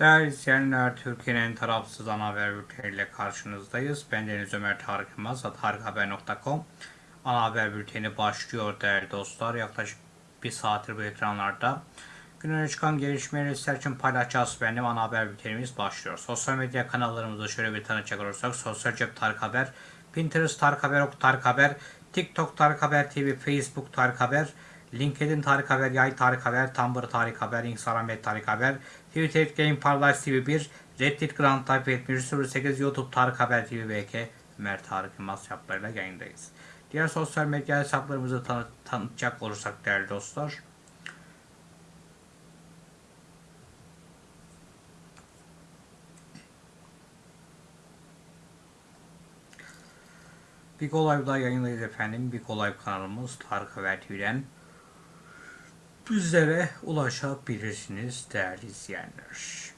Değerli izleyenler, Türkiye'nin tarafsız ana haber bülteniyle karşınızdayız. Ben Deniz Ömer Tarık Yılmaz, tarikhaber.com Ana haber bülteni başlıyor değerli dostlar. Yaklaşık bir saattir bu ekranlarda. Gününe çıkan gelişmeleri sizler için paylaşacağız. Benim ana haber bültenimiz başlıyor. Sosyal medya kanallarımızı şöyle bir tanıcak olursak. Sosyal Cep Tarık Haber, Pinterest Tarık Haber, Ok Tarık Haber, TikTok Tarık Haber TV, Facebook Tarık Haber, LinkedIn Tarık Haber, Yay Tarık Haber, Tumblr Tarık Haber, Instagram et Tarık Haber, Twitter Game Paradise TV 1, Reddit Grand Type 7108, YouTube Tarık Haber TV BK, Ömer Tarık Yılmaz hesaplarıyla yayındayız. Diğer sosyal medya hesaplarımızı tanı tanıtacak olursak değerli dostlar. Big Olay'da yayındayız efendim. Big Olay kanalımız Tarık Haber TV'den bizlere ulaşabilirsiniz değerli izleyenler.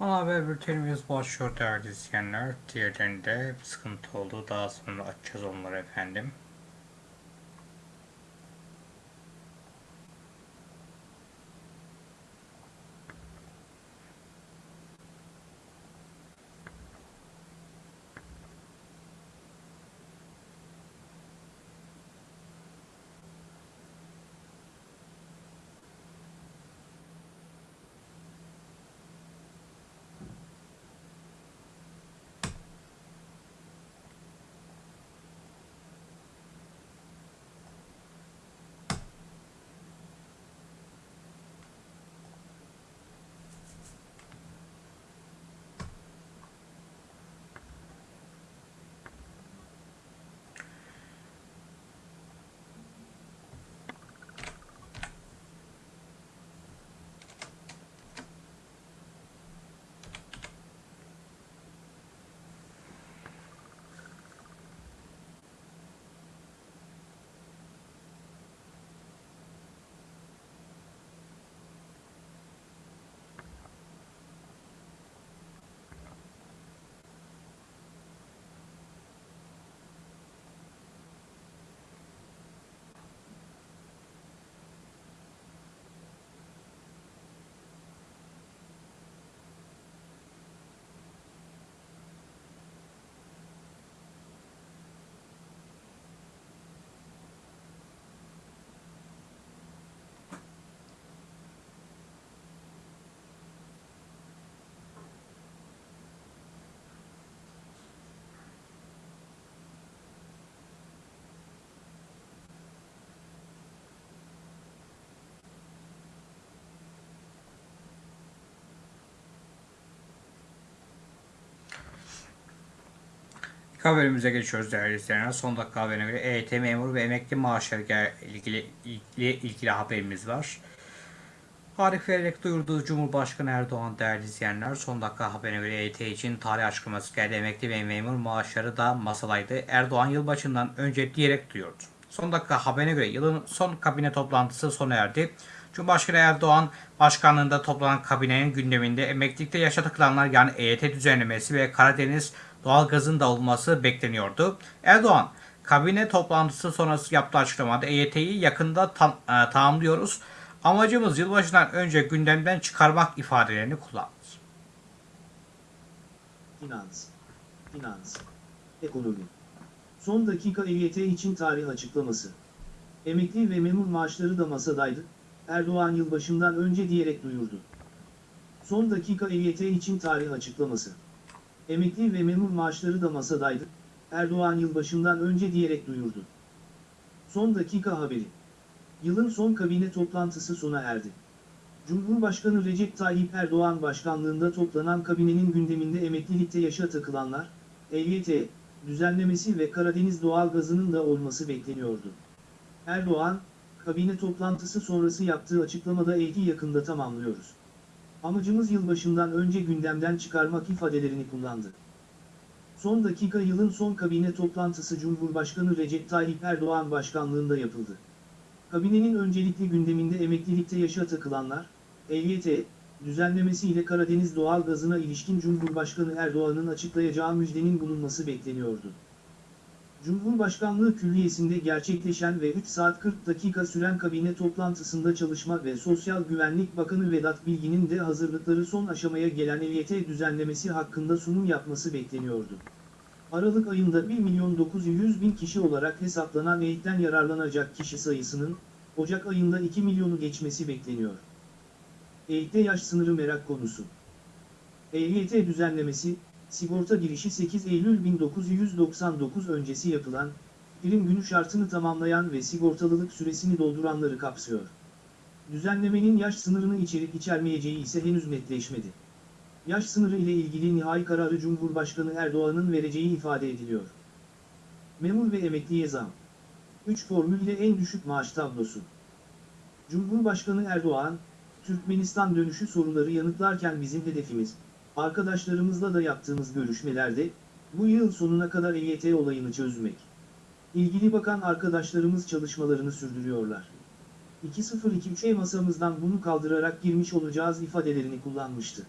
Ana haber bültenimiz başlıyor değerli izleyenler. Diğerlerinde bir sıkıntı oldu. Daha sonra açacağız onları efendim. İlk haberimize geçiyoruz değerli izleyenler. Son dakika haberine göre EYT memur ve emekli maaşları ile ilgili, ilgili, ilgili haberimiz var. Tarih vererek duyurduğu Cumhurbaşkanı Erdoğan değerli izleyenler son dakika haberine göre EYT için tarih açıklaması geldi. Emekli ve memur maaşları da masadaydı. Erdoğan yılbaşından önce diyerek duyurdu. Son dakika haberine göre yılın son kabine toplantısı sona erdi. Cumhurbaşkanı Erdoğan başkanlığında toplanan kabinenin gündeminde emeklilikte yaşa yani EYT düzenlemesi ve Karadeniz doğalgazın da olması bekleniyordu. Erdoğan kabine toplantısı sonrası yaptığı açıklamada EYT'yi yakında tam, e, tamamlıyoruz. Amacımız yılbaşından önce gündemden çıkarmak ifadelerini kullandı. Finans, finans, ekonomi. Son dakika EYT için tarih açıklaması. Emekli ve memur maaşları da masadaydı, Erdoğan yılbaşından önce diyerek duyurdu. Son dakika EYT için tarih açıklaması. Emekli ve memur maaşları da masadaydı, Erdoğan yılbaşından önce diyerek duyurdu. Son dakika haberi. Yılın son kabine toplantısı sona erdi. Cumhurbaşkanı Recep Tayyip Erdoğan başkanlığında toplanan kabinenin gündeminde emeklilikte yaşa takılanlar, EYT, düzenlemesi ve Karadeniz doğalgazının da olması bekleniyordu. Erdoğan, kabine toplantısı sonrası yaptığı açıklamada EYT'i yakında tamamlıyoruz. Amacımız yılbaşından önce gündemden çıkarmak ifadelerini kullandı. Son dakika yılın son kabine toplantısı Cumhurbaşkanı Recep Tayyip Erdoğan başkanlığında yapıldı. Kabinenin öncelikli gündeminde emeklilikte yaşa takılanlar, EYT, düzenlemesi ile Karadeniz doğal gazına ilişkin Cumhurbaşkanı Erdoğan'ın açıklayacağı müjdenin bulunması bekleniyordu. Cumhurbaşkanlığı Külliyesi'nde gerçekleşen ve 3 saat 40 dakika süren kabine toplantısında Çalışma ve Sosyal Güvenlik Bakanı Vedat Bilgin'in de hazırlıkları son aşamaya gelen EYT düzenlemesi hakkında sunum yapması bekleniyordu. Aralık ayında 1 milyon 900 bin kişi olarak hesaplanan EYT'den yararlanacak kişi sayısının, Ocak ayında 2 milyonu geçmesi bekleniyor. EYT'de yaş sınırı merak konusu. EYT düzenlemesi, sigorta girişi 8 Eylül 1999 öncesi yapılan, prim günü şartını tamamlayan ve sigortalılık süresini dolduranları kapsıyor. Düzenlemenin yaş sınırını içerik içermeyeceği ise henüz netleşmedi. Yaş sınırı ile ilgili nihai kararı Cumhurbaşkanı Erdoğan'ın vereceği ifade ediliyor. Memur ve emekliye zam. 3 formülle en düşük maaş tablosu. Cumhurbaşkanı Erdoğan, Türkmenistan dönüşü soruları yanıtlarken bizim hedefimiz, arkadaşlarımızla da yaptığımız görüşmelerde, bu yıl sonuna kadar EYT olayını çözmek. İlgili bakan arkadaşlarımız çalışmalarını sürdürüyorlar. 2023'e masamızdan bunu kaldırarak girmiş olacağız ifadelerini kullanmıştı.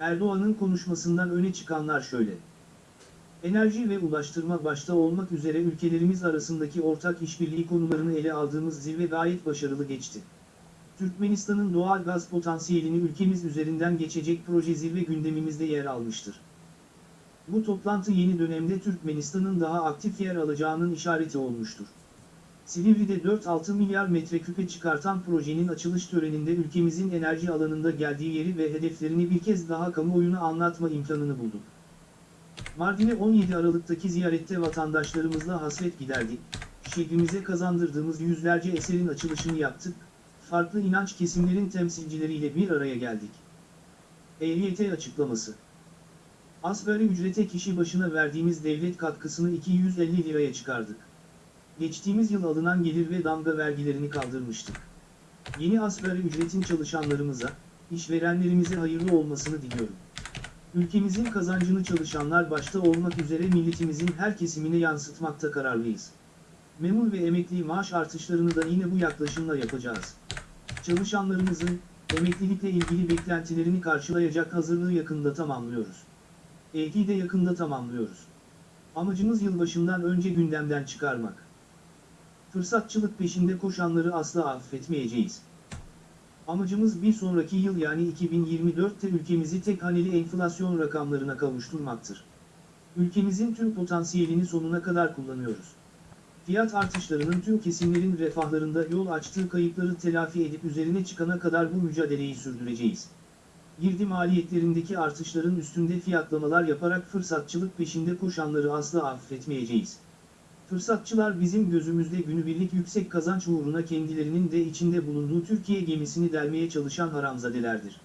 Erdoğan'ın konuşmasından öne çıkanlar şöyle. Enerji ve ulaştırma başta olmak üzere ülkelerimiz arasındaki ortak işbirliği konularını ele aldığımız zirve gayet başarılı geçti. Türkmenistan'ın doğal gaz potansiyelini ülkemiz üzerinden geçecek proje zirve gündemimizde yer almıştır. Bu toplantı yeni dönemde Türkmenistan'ın daha aktif yer alacağının işareti olmuştur. Silivri'de 4-6 milyar metreküpe çıkartan projenin açılış töreninde ülkemizin enerji alanında geldiği yeri ve hedeflerini bir kez daha kamuoyuna anlatma imkanını bulduk. Mardin'e 17 Aralık'taki ziyarette vatandaşlarımızla hasret giderdik, şehrimize kazandırdığımız yüzlerce eserin açılışını yaptık, farklı inanç kesimlerin temsilcileriyle bir araya geldik. EYT açıklaması Asgari ücrete kişi başına verdiğimiz devlet katkısını 250 liraya çıkardık. Geçtiğimiz yıl alınan gelir ve damga vergilerini kaldırmıştık. Yeni asgari ücretin çalışanlarımıza, işverenlerimize hayırlı olmasını diliyorum. Ülkemizin kazancını çalışanlar başta olmak üzere milletimizin her kesimine yansıtmakta kararlıyız. Memur ve emekli maaş artışlarını da yine bu yaklaşımla yapacağız. Çalışanlarımızın, emeklilikle ilgili beklentilerini karşılayacak hazırlığı yakında tamamlıyoruz. EYT'yi de yakında tamamlıyoruz. Amacımız yılbaşından önce gündemden çıkarmak. Fırsatçılık peşinde koşanları asla affetmeyeceğiz. Amacımız bir sonraki yıl yani 2024'te ülkemizi tek haneli enflasyon rakamlarına kavuşturmaktır. Ülkemizin tüm potansiyelini sonuna kadar kullanıyoruz. Fiyat artışlarının tüm kesimlerin refahlarında yol açtığı kayıpları telafi edip üzerine çıkana kadar bu mücadeleyi sürdüreceğiz. Girdi maliyetlerindeki artışların üstünde fiyatlamalar yaparak fırsatçılık peşinde koşanları asla affetmeyeceğiz. Fırsatçılar bizim gözümüzde günübirlik yüksek kazanç uğruna kendilerinin de içinde bulunduğu Türkiye gemisini delmeye çalışan haramzadelerdir.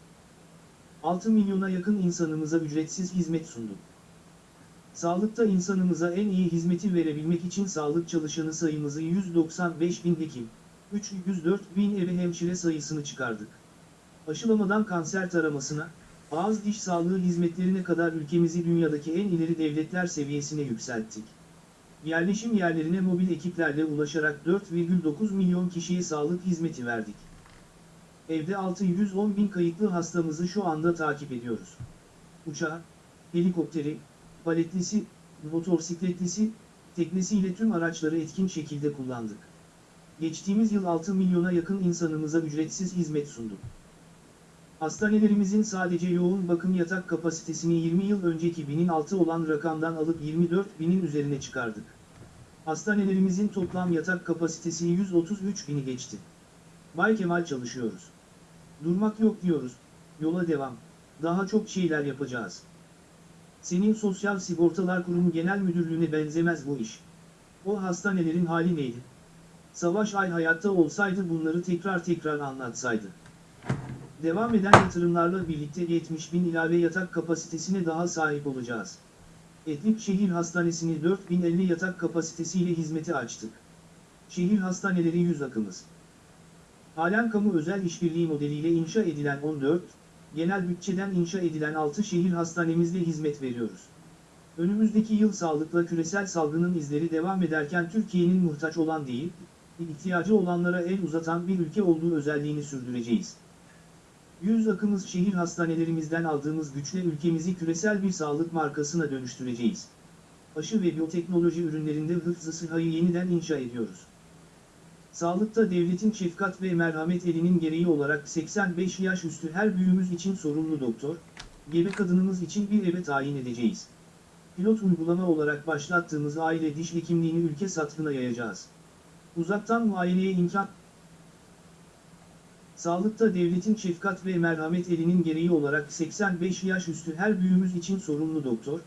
6 milyona yakın insanımıza ücretsiz hizmet sunduk. Sağlıkta insanımıza en iyi hizmeti verebilmek için sağlık çalışanı sayımızı 195 bin hekim, 304 bin ebe hemşire sayısını çıkardık. Aşılamadan kanser taramasına, ağız diş sağlığı hizmetlerine kadar ülkemizi dünyadaki en ileri devletler seviyesine yükselttik. Yerleşim yerlerine mobil ekiplerle ulaşarak 4,9 milyon kişiye sağlık hizmeti verdik. Evde 610 bin kayıtlı hastamızı şu anda takip ediyoruz. Uçağı, helikopteri, paletlisi, motosikletlisi, teknesiyle tüm araçları etkin şekilde kullandık. Geçtiğimiz yıl 6 milyona yakın insanımıza ücretsiz hizmet sunduk. Hastanelerimizin sadece yoğun bakım yatak kapasitesini 20 yıl önceki binin altı olan rakamdan alıp 24 binin üzerine çıkardık. Hastanelerimizin toplam yatak kapasitesi 133 bini geçti. Bay Kemal çalışıyoruz. Durmak yok diyoruz, yola devam, daha çok şeyler yapacağız. Senin Sosyal Sigortalar Kurumu Genel Müdürlüğüne benzemez bu iş. O hastanelerin hali neydi? Savaş Ay hayatta olsaydı bunları tekrar tekrar anlatsaydı. Devam eden yatırımlarla birlikte 70 bin ilave yatak kapasitesine daha sahip olacağız. Etlik Şehir Hastanesi'ni 4050 yatak kapasitesiyle hizmete açtık. Şehir hastaneleri yüz akımız. Halen kamu özel işbirliği modeliyle inşa edilen 14, genel bütçeden inşa edilen 6 şehir hastanemizde hizmet veriyoruz. Önümüzdeki yıl sağlıkla küresel salgının izleri devam ederken Türkiye'nin muhtaç olan değil, ihtiyacı olanlara el uzatan bir ülke olduğu özelliğini sürdüreceğiz. Yüz akımız şehir hastanelerimizden aldığımız güçle ülkemizi küresel bir sağlık markasına dönüştüreceğiz. Aşı ve biyoteknoloji ürünlerinde hıfzı sıhhayı yeniden inşa ediyoruz. Sağlıkta devletin şefkat ve merhamet elinin gereği olarak 85 yaş üstü her büyüğümüz için sorumlu doktor, gebe kadınımız için bir eve tayin edeceğiz. Pilot uygulama olarak başlattığımız aile diş hekimliğini ülke satına yayacağız. Uzaktan muayeneye imkan Sağlıkta devletin şefkat ve merhamet elinin gereği olarak 85 yaş üstü her büyüğümüz için sorumlu doktor,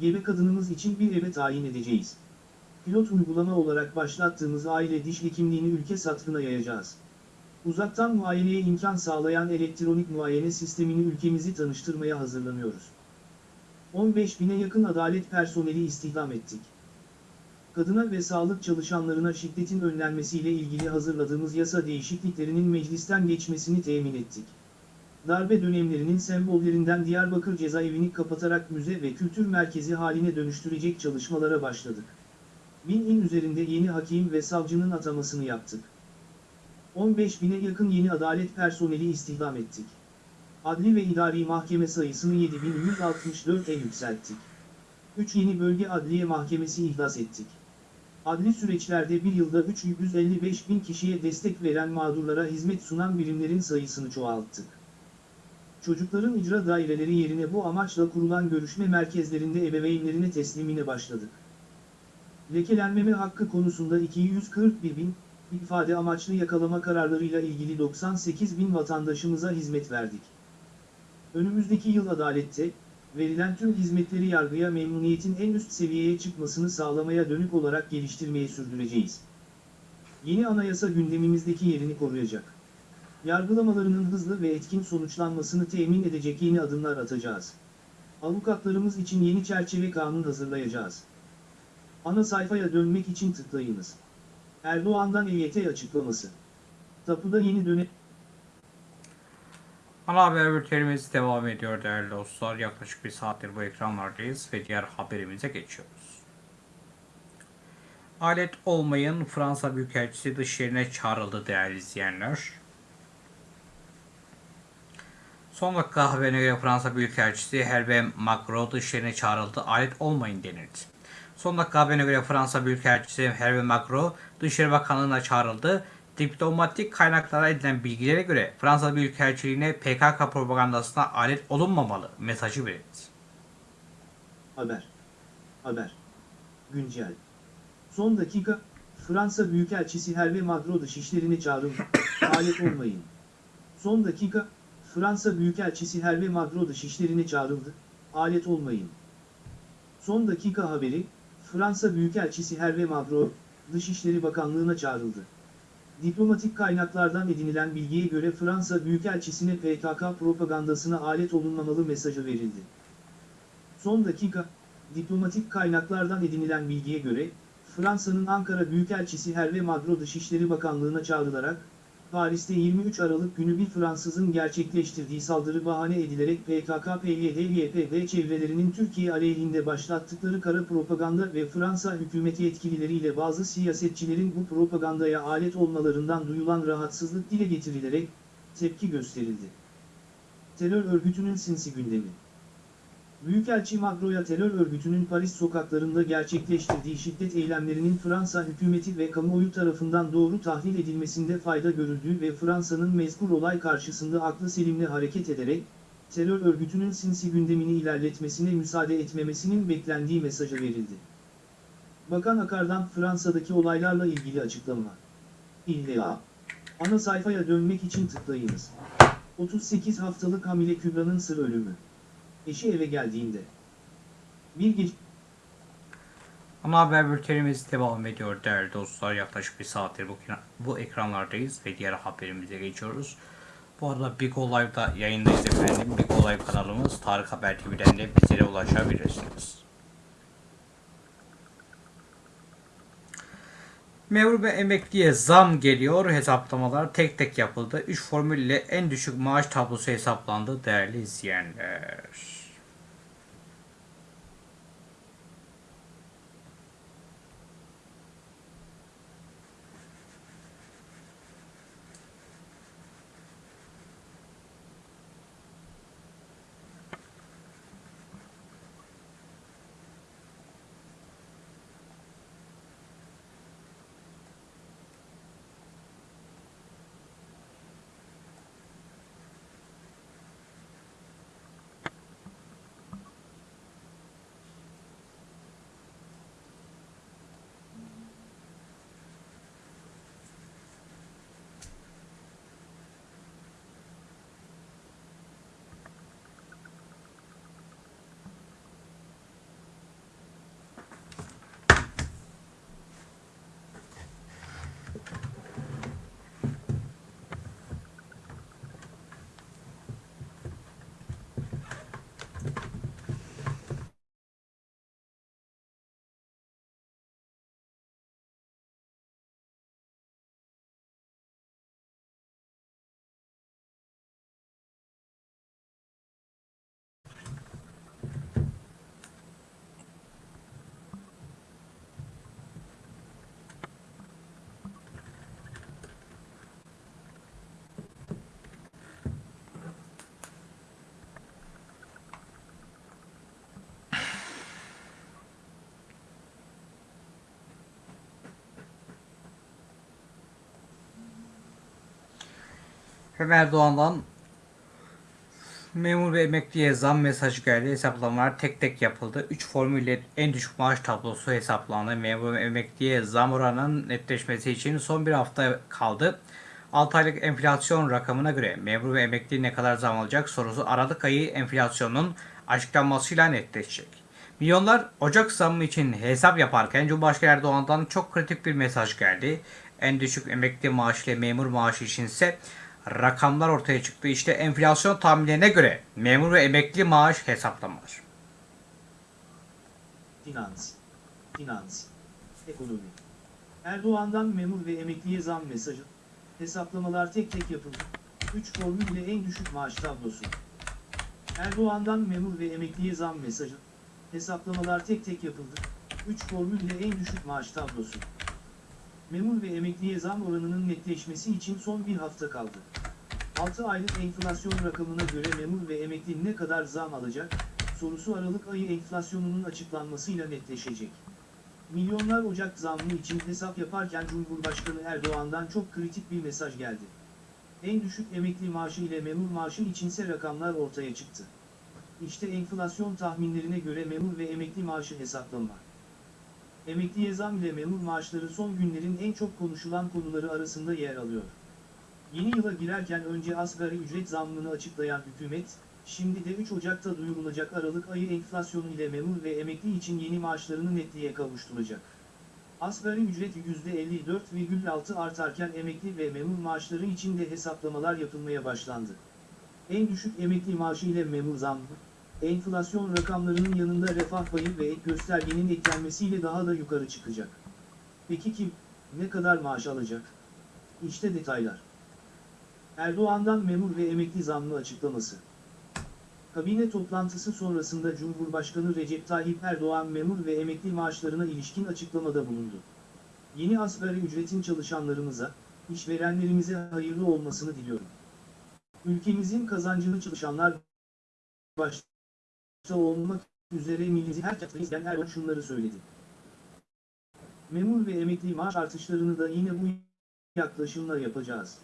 gebe kadınımız için bir eve tayin edeceğiz. Pilot uygulama olarak başlattığımız aile diş hekimliğini ülke satına yayacağız. Uzaktan muayeneye imkan sağlayan elektronik muayene sistemini ülkemizi tanıştırmaya hazırlanıyoruz. 15 bine yakın adalet personeli istihdam ettik. Kadına ve sağlık çalışanlarına şiddetin önlenmesiyle ilgili hazırladığımız yasa değişikliklerinin meclisten geçmesini temin ettik. Darbe dönemlerinin sembollerinden Diyarbakır cezaevini kapatarak müze ve kültür merkezi haline dönüştürecek çalışmalara başladık. Bin in üzerinde yeni hakim ve savcının atamasını yaptık. 15 bine yakın yeni adalet personeli istihdam ettik. Adli ve idari mahkeme sayısını 7164'e yükselttik. 3 yeni bölge adliye mahkemesi ihdas ettik. Adli süreçlerde bir yılda 355 bin kişiye destek veren mağdurlara hizmet sunan birimlerin sayısını çoğalttık. Çocukların icra daireleri yerine bu amaçla kurulan görüşme merkezlerinde ebeveynlerine teslimine başladık. Lekelenmeme hakkı konusunda 241 bin, ifade amaçlı yakalama kararlarıyla ilgili 98 bin vatandaşımıza hizmet verdik. Önümüzdeki yıl adalette, verilen tüm hizmetleri yargıya memnuniyetin en üst seviyeye çıkmasını sağlamaya dönük olarak geliştirmeyi sürdüreceğiz. Yeni anayasa gündemimizdeki yerini koruyacak. Yargılamalarının hızlı ve etkin sonuçlanmasını temin edecek yeni adımlar atacağız. Avukatlarımız için yeni çerçeve kanun hazırlayacağız. Ana sayfaya dönmek için tıklayınız. Erdoğan'dan EYT açıklaması. Tapuda yeni dönem... Ana haber bültenimiz devam ediyor değerli dostlar. Yaklaşık bir saattir bu ekranlardayız ve diğer haberimize geçiyoruz. Alet olmayın Fransa Büyükelçisi dış yerine çağrıldı değerli izleyenler. Son dakika haberine göre Fransa Büyükelçisi Hervé Macron dış yerine çağrıldı. Alet olmayın denildi. Son dakika haberine göre Fransa Büyükelçisi Hervé Macron Dışişleri Bakanlığı'na çağrıldı. Diplomatik kaynaklara edilen bilgilere göre Fransa Büyükelçiliğine PKK propagandasına alet olunmamalı mesajı verildi. Haber. Haber. Güncel. Son dakika, Fransa Büyükelçisi Hervé Macron dışişlerine çağrıldı. Alet olmayın. Son dakika, Fransa Büyükelçisi Hervé Macron dışişlerine çağrıldı. Alet olmayın. Son dakika haberi, Fransa Büyükelçisi Hervé Macron, Dışişleri Bakanlığı'na çağrıldı. Diplomatik kaynaklardan edinilen bilgiye göre Fransa Büyükelçisi'ne PKK propagandasına alet olunmamalı mesajı verildi. Son dakika, Diplomatik kaynaklardan edinilen bilgiye göre, Fransa'nın Ankara Büyükelçisi Hervé Magro Dışişleri Bakanlığı'na çağrılarak, Paris'te 23 Aralık günü bir Fransızın gerçekleştirdiği saldırı bahane edilerek PKK-PYD-YPG çevrelerinin Türkiye aleyhinde başlattıkları kara propaganda ve Fransa hükümeti yetkilileriyle bazı siyasetçilerin bu propagandaya alet olmalarından duyulan rahatsızlık dile getirilerek tepki gösterildi. Terör örgütünün sinsi gündemi Büyükelçi Magro'ya terör örgütünün Paris sokaklarında gerçekleştirdiği şiddet eylemlerinin Fransa hükümeti ve kamuoyu tarafından doğru tahlil edilmesinde fayda görüldüğü ve Fransa'nın mezkur olay karşısında aklı selimle hareket ederek, terör örgütünün sinsi gündemini ilerletmesine müsaade etmemesinin beklendiği mesajı verildi. Bakan Akar'dan Fransa'daki olaylarla ilgili açıklama. İlla. Ana sayfaya dönmek için tıklayınız. 38 haftalık hamile Kübra'nın sır ölümü. Eşi eve geldiğinde. Bir gece Ana haber bültenimiz devam ediyor değerli dostlar. Yaklaşık bir saattir bu, bu ekranlardayız ve diğer haberimize geçiyoruz. Bu arada Big O Live'da yayındayız efendim. Big O Live kanalımız Tarık Haber TV'den de bizlere ulaşabilirsiniz. Memur ve emekliye zam geliyor. Hesaplamalar tek tek yapıldı. 3 formülle en düşük maaş tablosu hesaplandı değerli izleyenler. Hem Erdoğan'dan memur ve emekliye zam mesajı geldi. Hesaplamalar tek tek yapıldı. 3 formülle en düşük maaş tablosu hesaplandı. Memur ve emekliye zam oranının netleşmesi için son bir hafta kaldı. 6 aylık enflasyon rakamına göre memur ve emekli ne kadar zam alacak sorusu Aralık ayı enflasyonun açıklanmasıyla netleşecek. Milyonlar Ocak zammı için hesap yaparken Cumhurbaşkanı Erdoğan'dan çok kritik bir mesaj geldi. En düşük emekli maaşı ile memur maaşı içinse rakamlar ortaya çıktı. İşte enflasyon tahminlerine göre memur ve emekli maaş hesaplamalar. Finans. Finans. Ekonomi. Erdoğan'dan memur ve emekliye zam mesajı. Hesaplamalar tek tek yapıldı. 3 formülle en düşük maaş tablosu. Erdoğan'dan memur ve emekliye zam mesajı. Hesaplamalar tek tek yapıldı. 3 formülle en düşük maaş tablosu. Memur ve emekliye zam oranının netleşmesi için son bir hafta kaldı. 6 aylık enflasyon rakamına göre memur ve emekli ne kadar zam alacak, sorusu Aralık ayı enflasyonunun açıklanmasıyla netleşecek. Milyonlar Ocak zammı için hesap yaparken Cumhurbaşkanı Erdoğan'dan çok kritik bir mesaj geldi. En düşük emekli maaşı ile memur maaşı içinse rakamlar ortaya çıktı. İşte enflasyon tahminlerine göre memur ve emekli maaşı hesaplama. Emekliye zam ile memur maaşları son günlerin en çok konuşulan konuları arasında yer alıyor. Yeni yıla girerken önce asgari ücret zammını açıklayan hükümet, şimdi de 3 Ocak'ta duyurulacak Aralık ayı enflasyonu ile memur ve emekli için yeni maaşlarını netliğe kavuşturacak. Asgari ücret %54,6 artarken emekli ve memur maaşları için de hesaplamalar yapılmaya başlandı. En düşük emekli maaşı ile memur zammı, enflasyon rakamlarının yanında refah payı ve ek göstergenin eklenmesiyle daha da yukarı çıkacak. Peki kim, ne kadar maaş alacak? İşte detaylar. Erdoğan'dan memur ve emekli zammı açıklaması. Kabine toplantısı sonrasında Cumhurbaşkanı Recep Tayyip Erdoğan memur ve emekli maaşlarına ilişkin açıklamada bulundu. Yeni asgari ücretin çalışanlarımıza, işverenlerimize hayırlı olmasını diliyorum. Ülkemizin kazancını çalışanlar başta olmak üzere milli her izleyen Erdoğan şunları söyledi. Memur ve emekli maaş artışlarını da yine bu yaklaşımla yapacağız.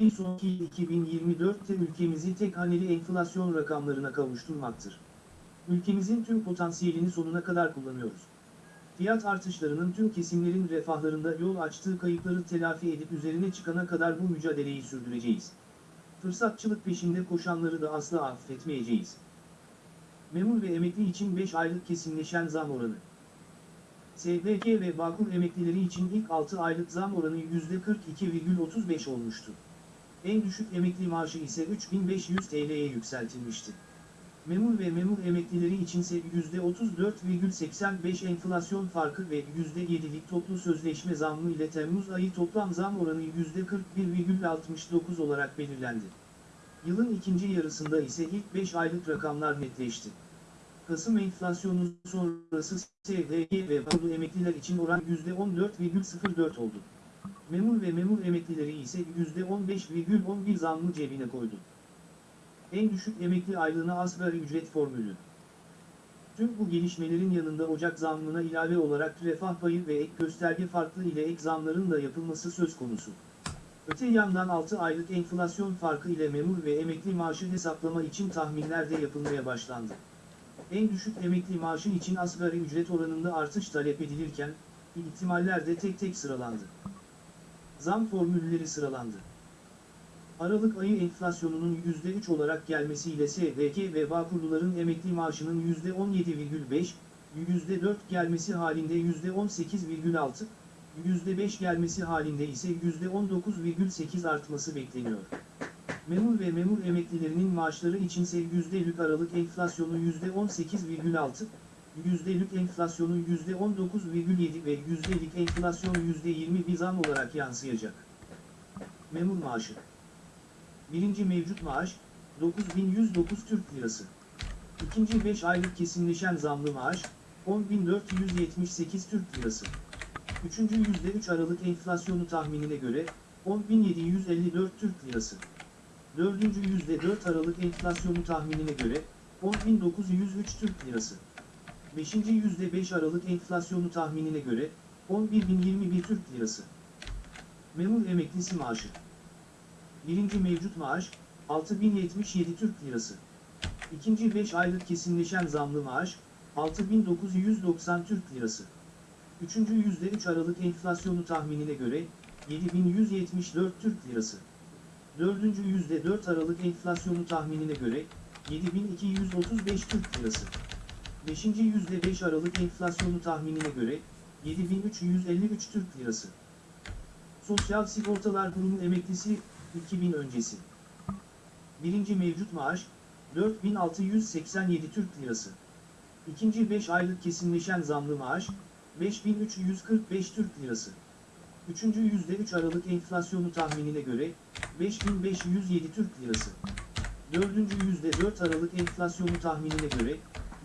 Bir sonraki 2024'te ülkemizi tek haneli enflasyon rakamlarına kavuşturmaktır. Ülkemizin tüm potansiyelini sonuna kadar kullanıyoruz. Fiyat artışlarının tüm kesimlerin refahlarında yol açtığı kayıpları telafi edip üzerine çıkana kadar bu mücadeleyi sürdüreceğiz. Fırsatçılık peşinde koşanları da asla affetmeyeceğiz. Memur ve emekli için 5 aylık kesinleşen zam oranı. SGK ve Bağkur emeklileri için ilk 6 aylık zam oranı %42,35 olmuştu. En düşük emekli maaşı ise 3500 TL'ye yükseltilmişti. Memur ve memur emeklileri içinse %34,85 enflasyon farkı ve %7'lik toplu sözleşme zammı ile Temmuz ayı toplam zam oranı %41,69 olarak belirlendi. Yılın ikinci yarısında ise ilk 5 aylık rakamlar netleşti. Kasım enflasyonu sonrası SGK ve bağlı emekliler için oran %14,04 oldu. Memur ve memur emeklileri ise %15,11 zammı cebine koydu. En düşük emekli aylığına asgari ücret formülü. Tüm bu gelişmelerin yanında Ocak zammına ilave olarak refah payı ve ek gösterge farklı ile ek zamların da yapılması söz konusu. Öte yandan 6 aylık enflasyon farkı ile memur ve emekli maaşı hesaplama için tahminler de yapılmaya başlandı. En düşük emekli maaşı için asgari ücret oranında artış talep edilirken, ihtimaller de tek tek sıralandı. Zam formülleri sıralandı. Aralık ayı enflasyonunun %3 olarak gelmesiyle SGK ve Bağkurluların emekli maaşının %17,5, %4 gelmesi halinde %18,6, %5 gelmesi halinde ise %19,8 artması bekleniyor. Memur ve memur emeklilerinin maaşları içinse yüzdelik aralık enflasyonu %18,6, yüzdelik enflasyonu %19,7 ve yüzdelik enflasyon %20 bir zam olarak yansıyacak. Memur maaşı Birinci mevcut maaş, 9109 Türk Lirası. İkinci 5 aylık kesinleşen zamlı maaş, 10478 Türk Lirası. Üçüncü %3 Aralık enflasyonu tahminine göre, 10754 Türk Lirası. Dördüncü %4 Aralık enflasyonu tahminine göre, 10903 Türk Lirası. Beşinci %5 Aralık enflasyonu tahminine göre, 11021 Türk Lirası. Memur emeklisi maaşı. Birinci mevcut maaş, 6077 Türk Lirası. İkinci 5 aylık kesinleşen zamlı maaş, 6990 Türk Lirası. Üçüncü %3 Aralık enflasyonu tahminine göre, 7174 Türk Lirası. Dördüncü %4 Aralık enflasyonu tahminine göre, 7235 Türk Lirası. Beşinci %5 Aralık enflasyonu tahminine göre, 7353 Türk Lirası. Sosyal Sigortalar Kurumu emeklisi, 2000 öncesi. Birinci mevcut maaş, 4687 Türk Lirası. İkinci 5 aylık kesinleşen zamlı maaş, 5345 Türk Lirası. Üçüncü %3 Aralık enflasyonu tahminine göre, 5507 Türk Lirası. Dördüncü %4 Aralık enflasyonu tahminine göre,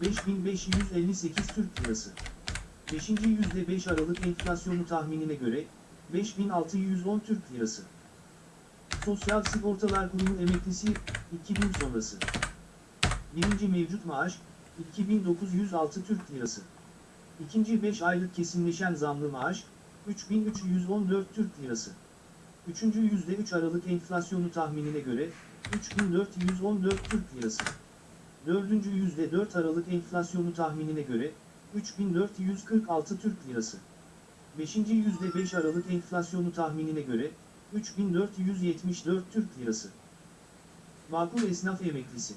5558 Türk Lirası. Beşinci %5 Aralık enflasyonu tahminine göre, 5610 Türk Lirası. Sosyal Sigortalar Kurumu emeklisi, 2000 sonrası. Birinci mevcut maaş, 2906 Türk Lirası. İkinci 5 aylık kesinleşen zamlı maaş, 3314 Türk Lirası. Üçüncü %3 Aralık enflasyonu tahminine göre, 3414 Türk Lirası. Dördüncü %4 Aralık enflasyonu tahminine göre, 3446 Türk Lirası. Beşinci %5 Aralık enflasyonu tahminine göre, 3474 Türk Lirası. Makul esnaf emeklisi.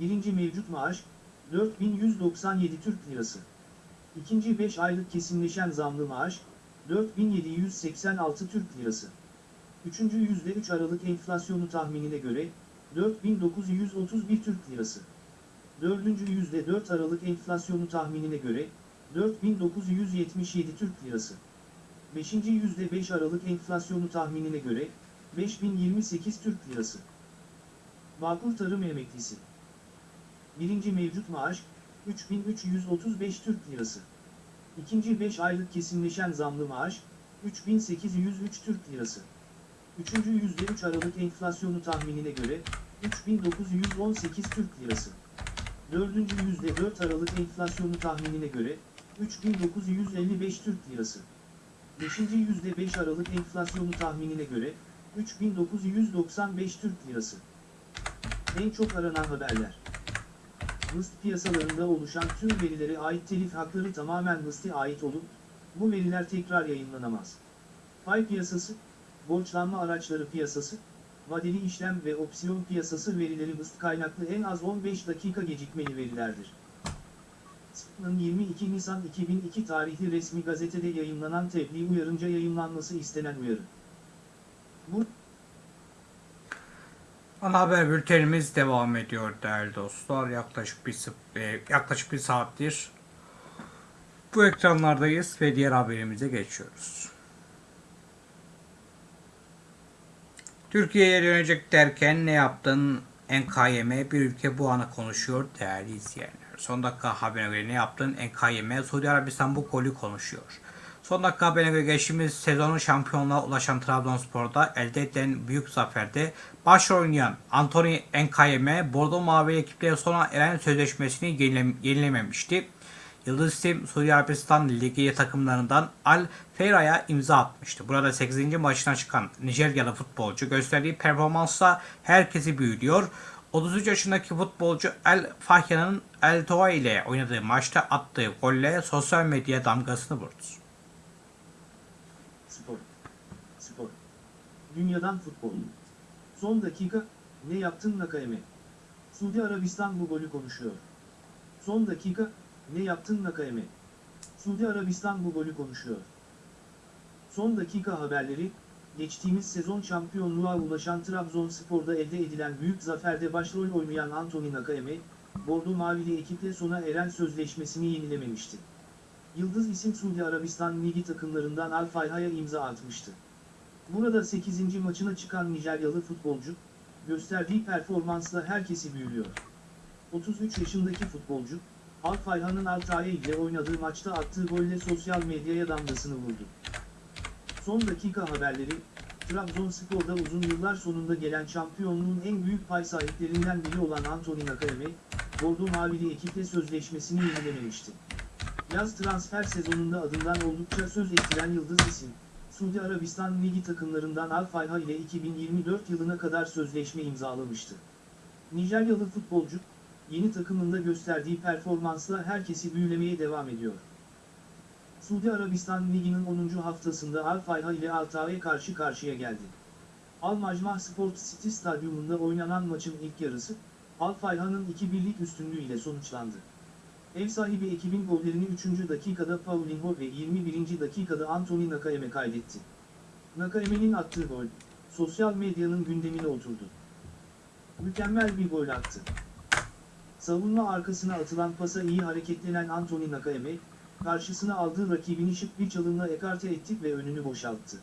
Birinci mevcut maaş, 4197 Türk Lirası. İkinci 5 aylık kesinleşen zamlı maaş, 4786 Türk Lirası. Üçüncü %3 Aralık enflasyonu tahminine göre, 4931 Türk Lirası. Dördüncü %4 Aralık enflasyonu tahminine göre 4977 Türk Lirası. Beşinci %5 Aralık enflasyonu tahminine göre 5028 Türk Lirası. Bağkur Tarım Emeklisi. Birinci mevcut maaş 3335 Türk Lirası. İkinci 5 aylık kesinleşen zamlı maaş 3803 Türk Lirası. Üçüncü %3 Aralık enflasyonu tahminine göre 3918 Türk Lirası. Dördüncü %4 Aralık enflasyonu tahminine göre 3955 Türk Lirası. Beşinci %5 Aralık enflasyonu tahminine göre 3995 Türk Lirası. En çok aranan haberler. Mıst piyasalarında oluşan tüm verilere ait telif hakları tamamen Mıst'a ait olup, bu veriler tekrar yayınlanamaz. Pay piyasası, borçlanma araçları piyasası, vadeli işlem ve opsiyon piyasası verileri Mıst kaynaklı en az 15 dakika gecikmeli verilerdir. SP'nın 22 Nisan 2002 tarihli resmi gazetede yayınlanan tebliğ uyarınca yayınlanması istenen uyarı. Bu Ana haber bültenimiz devam ediyor değerli dostlar. Yaklaşık bir e, yaklaşık bir saattir bu ekranlardayız ve diğer haberimize geçiyoruz. Türkiye'ye dönecek derken ne yaptın? NKYM bir ülke bu ana konuşuyor değerli izleyenler. Son dakika haberine göre ne yaptın? NKYM Suudi Arabistan bu golü konuşuyor. Son dakika haberine göre geçtiğimiz sezonun şampiyonluğa ulaşan Trabzonspor'da elde edilen büyük zaferde başrol oynayan Anthony Nkayeme Bordo Mavi ekiple sona eren sözleşmesini yenile- yenilememişti. Yıldız isim Suudi Arabistan Ligi takımlarından Al Feyra'ya imza atmıştı. Burada 8. maçına çıkan Nijeryalı futbolcu gösterdiği performansla herkesi büyülüyor. 33 yaşındaki futbolcu El Fahya'nın El Toa ile oynadığı maçta attığı golle sosyal medya damgasını vurdu. Spor. Spor. Dünyadan futbol. Son dakika, ne yaptın Nakayeme? Suudi Arabistan bu golü konuşuyor. Son dakika, ne yaptın Nakayeme? Suudi Arabistan bu golü konuşuyor. Son dakika haberleri, geçtiğimiz sezon şampiyonluğa ulaşan Trabzonspor'da elde edilen büyük zaferde başrol oynayan Anthony Nakayeme, Bordo Mavili ekiple sona eren sözleşmesini yenilememişti. Yıldız isim Suudi Arabistan Ligi takımlarından Al Fayha'ya imza atmıştı. Burada 8. maçına çıkan Nijeryalı futbolcu, gösterdiği performansla herkesi büyülüyor. 33 yaşındaki futbolcu, Al Fayha'nın Altay ile oynadığı maçta attığı golle sosyal medyaya damgasını vurdu. Son dakika haberleri, Trabzonspor'da uzun yıllar sonunda gelen şampiyonluğun en büyük pay sahiplerinden biri olan Anthony Nakayeme, Bordo Mavili ekiple sözleşmesini yenilememişti. Yaz transfer sezonunda adından oldukça söz ettiren Yıldız isim, Suudi Arabistan Ligi takımlarından Al Fayha ile 2024 yılına kadar sözleşme imzalamıştı. Nijeryalı futbolcu, yeni takımında gösterdiği performansla herkesi büyülemeye devam ediyor. Suudi Arabistan Ligi'nin 10. haftasında Al Fayha ile Altay'a karşı karşıya geldi. Al Majmah Sport City Stadyumunda oynanan maçın ilk yarısı, Al Fayha'nın 2-1'lik üstünlüğüyle sonuçlandı. Ev sahibi ekibin gollerini 3. dakikada Paulinho ve 21. dakikada Anthony Nakayeme kaydetti. Nakayeme'nin attığı gol, sosyal medyanın gündemine oturdu. Mükemmel bir gol attı. Savunma arkasına atılan pasa iyi hareketlenen Anthony Nakayeme, karşısına aldığı rakibini şık bir çalımla ekarte etti ve önünü boşalttı.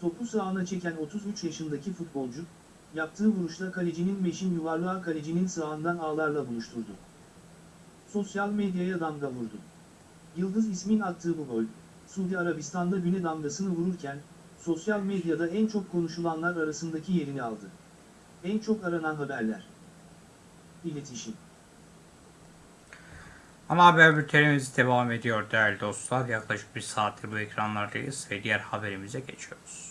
Topu sağına çeken 33 yaşındaki futbolcu, yaptığı vuruşla kalecinin meşin yuvarlağı kalecinin sağından ağlarla buluşturdu. Sosyal medyaya damga vurdu. Yıldız ismin attığı bu gol, Suudi Arabistan'da güne damgasını vururken, sosyal medyada en çok konuşulanlar arasındaki yerini aldı. En çok aranan haberler. İletişim. Ana haber bültenimiz devam ediyor değerli dostlar. Yaklaşık bir saattir bu ekranlardayız ve diğer haberimize geçiyoruz.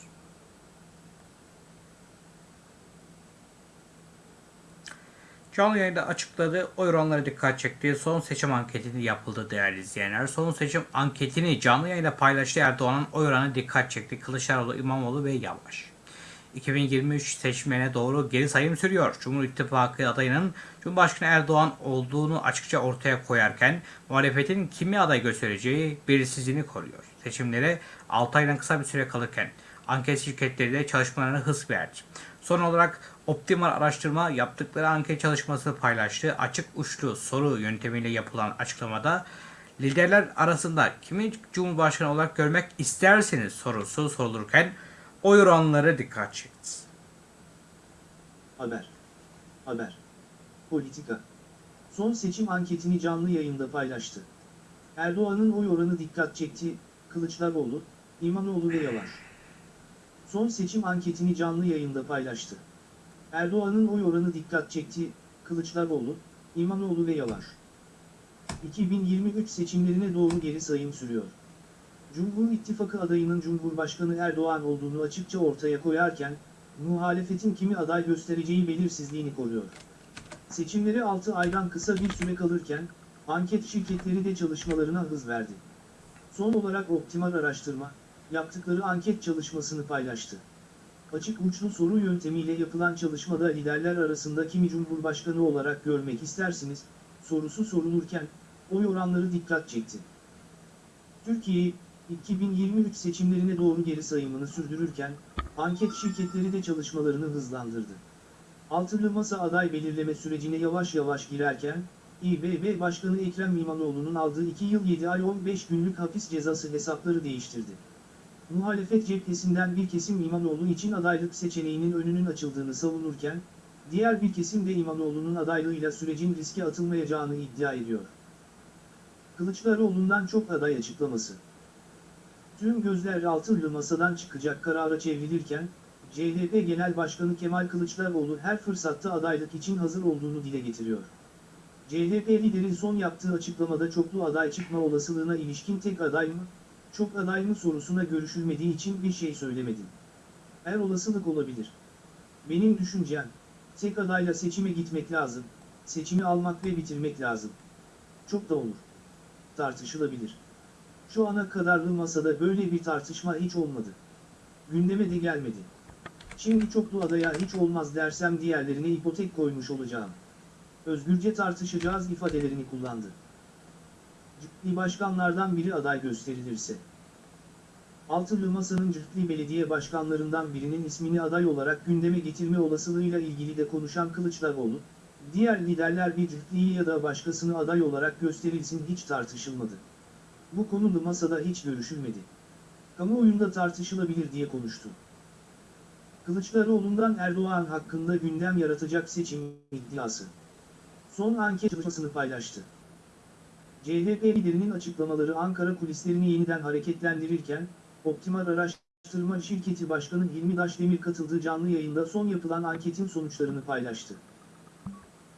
Canlı yayında açıkladığı oy oranları dikkat çekti. Son seçim anketini yapıldı değerli izleyenler. Son seçim anketini canlı yayında paylaştı Erdoğan'ın oy oranı dikkat çekti. Kılıçdaroğlu, İmamoğlu ve Yavaş. 2023 seçimlerine doğru geri sayım sürüyor. Cumhur İttifakı adayının Cumhurbaşkanı Erdoğan olduğunu açıkça ortaya koyarken muhalefetin kimi aday göstereceği belirsizliğini koruyor. Seçimlere 6 aydan kısa bir süre kalırken anket şirketleri de çalışmalarına hız verdi. Son olarak Optimal Araştırma yaptıkları anket çalışması paylaştı. Açık uçlu soru yöntemiyle yapılan açıklamada liderler arasında kimi Cumhurbaşkanı olarak görmek isterseniz sorusu sorulurken oy oranları dikkat çekti. Haber. Haber. Politika. Son seçim anketini canlı yayında paylaştı. Erdoğan'ın oy oranı dikkat çekti, Kılıçdaroğlu, İmamoğlu ve Yavaş. Son seçim anketini canlı yayında paylaştı. Erdoğan'ın oy oranı dikkat çekti, Kılıçdaroğlu, İmamoğlu ve Yavaş. 2023 seçimlerine doğru geri sayım sürüyor. Cumhur İttifakı adayının Cumhurbaşkanı Erdoğan olduğunu açıkça ortaya koyarken, muhalefetin kimi aday göstereceği belirsizliğini koruyor. Seçimleri 6 aydan kısa bir süre kalırken, anket şirketleri de çalışmalarına hız verdi. Son olarak Optimal Araştırma, yaptıkları anket çalışmasını paylaştı. Açık uçlu soru yöntemiyle yapılan çalışmada liderler arasında kimi Cumhurbaşkanı olarak görmek istersiniz, sorusu sorulurken, oy oranları dikkat çekti. Türkiye, 2023 seçimlerine doğru geri sayımını sürdürürken, anket şirketleri de çalışmalarını hızlandırdı. Altılı Masa aday belirleme sürecine yavaş yavaş girerken, İBB Başkanı Ekrem İmamoğlu'nun aldığı 2 yıl 7 ay 15 günlük hapis cezası hesapları değiştirdi. Muhalefet cephesinden bir kesim İmamoğlu için adaylık seçeneğinin önünün açıldığını savunurken, diğer bir kesim de İmamoğlu'nun adaylığıyla sürecin riske atılmayacağını iddia ediyor. Kılıçdaroğlu'ndan çok aday açıklaması. Tüm gözler altılı masadan çıkacak karara çevrilirken, CHP Genel Başkanı Kemal Kılıçdaroğlu her fırsatta adaylık için hazır olduğunu dile getiriyor. CHP lideri son yaptığı açıklamada çoklu aday çıkma olasılığına ilişkin tek aday mı, çok aday mı sorusuna görüşülmediği için bir şey söylemedi. Her olasılık olabilir. Benim düşüncem, tek adayla seçime gitmek lazım, seçimi almak ve bitirmek lazım. Çok da olur. Tartışılabilir. Şu ana kadarlı masada böyle bir tartışma hiç olmadı. Gündeme de gelmedi. Şimdi çoklu adaya hiç olmaz dersem diğerlerine ipotek koymuş olacağım. Özgürce tartışacağız ifadelerini kullandı. Cütli başkanlardan biri aday gösterilirse. Altılı Masa'nın cütli belediye başkanlarından birinin ismini aday olarak gündeme getirme olasılığıyla ilgili de konuşan Kılıçdaroğlu, diğer liderler bir cütliyi ya da başkasını aday olarak gösterilsin hiç tartışılmadı. Bu konu masada hiç görüşülmedi. Kamuoyunda tartışılabilir diye konuştu. Kılıçdaroğlu'ndan Erdoğan hakkında gündem yaratacak seçim iddiası. Son anket çalışmasını paylaştı. CHP liderinin açıklamaları Ankara kulislerini yeniden hareketlendirirken, Optimal Araştırma Şirketi Başkanı Hilmi Daşdemir katıldığı canlı yayında son yapılan anketin sonuçlarını paylaştı.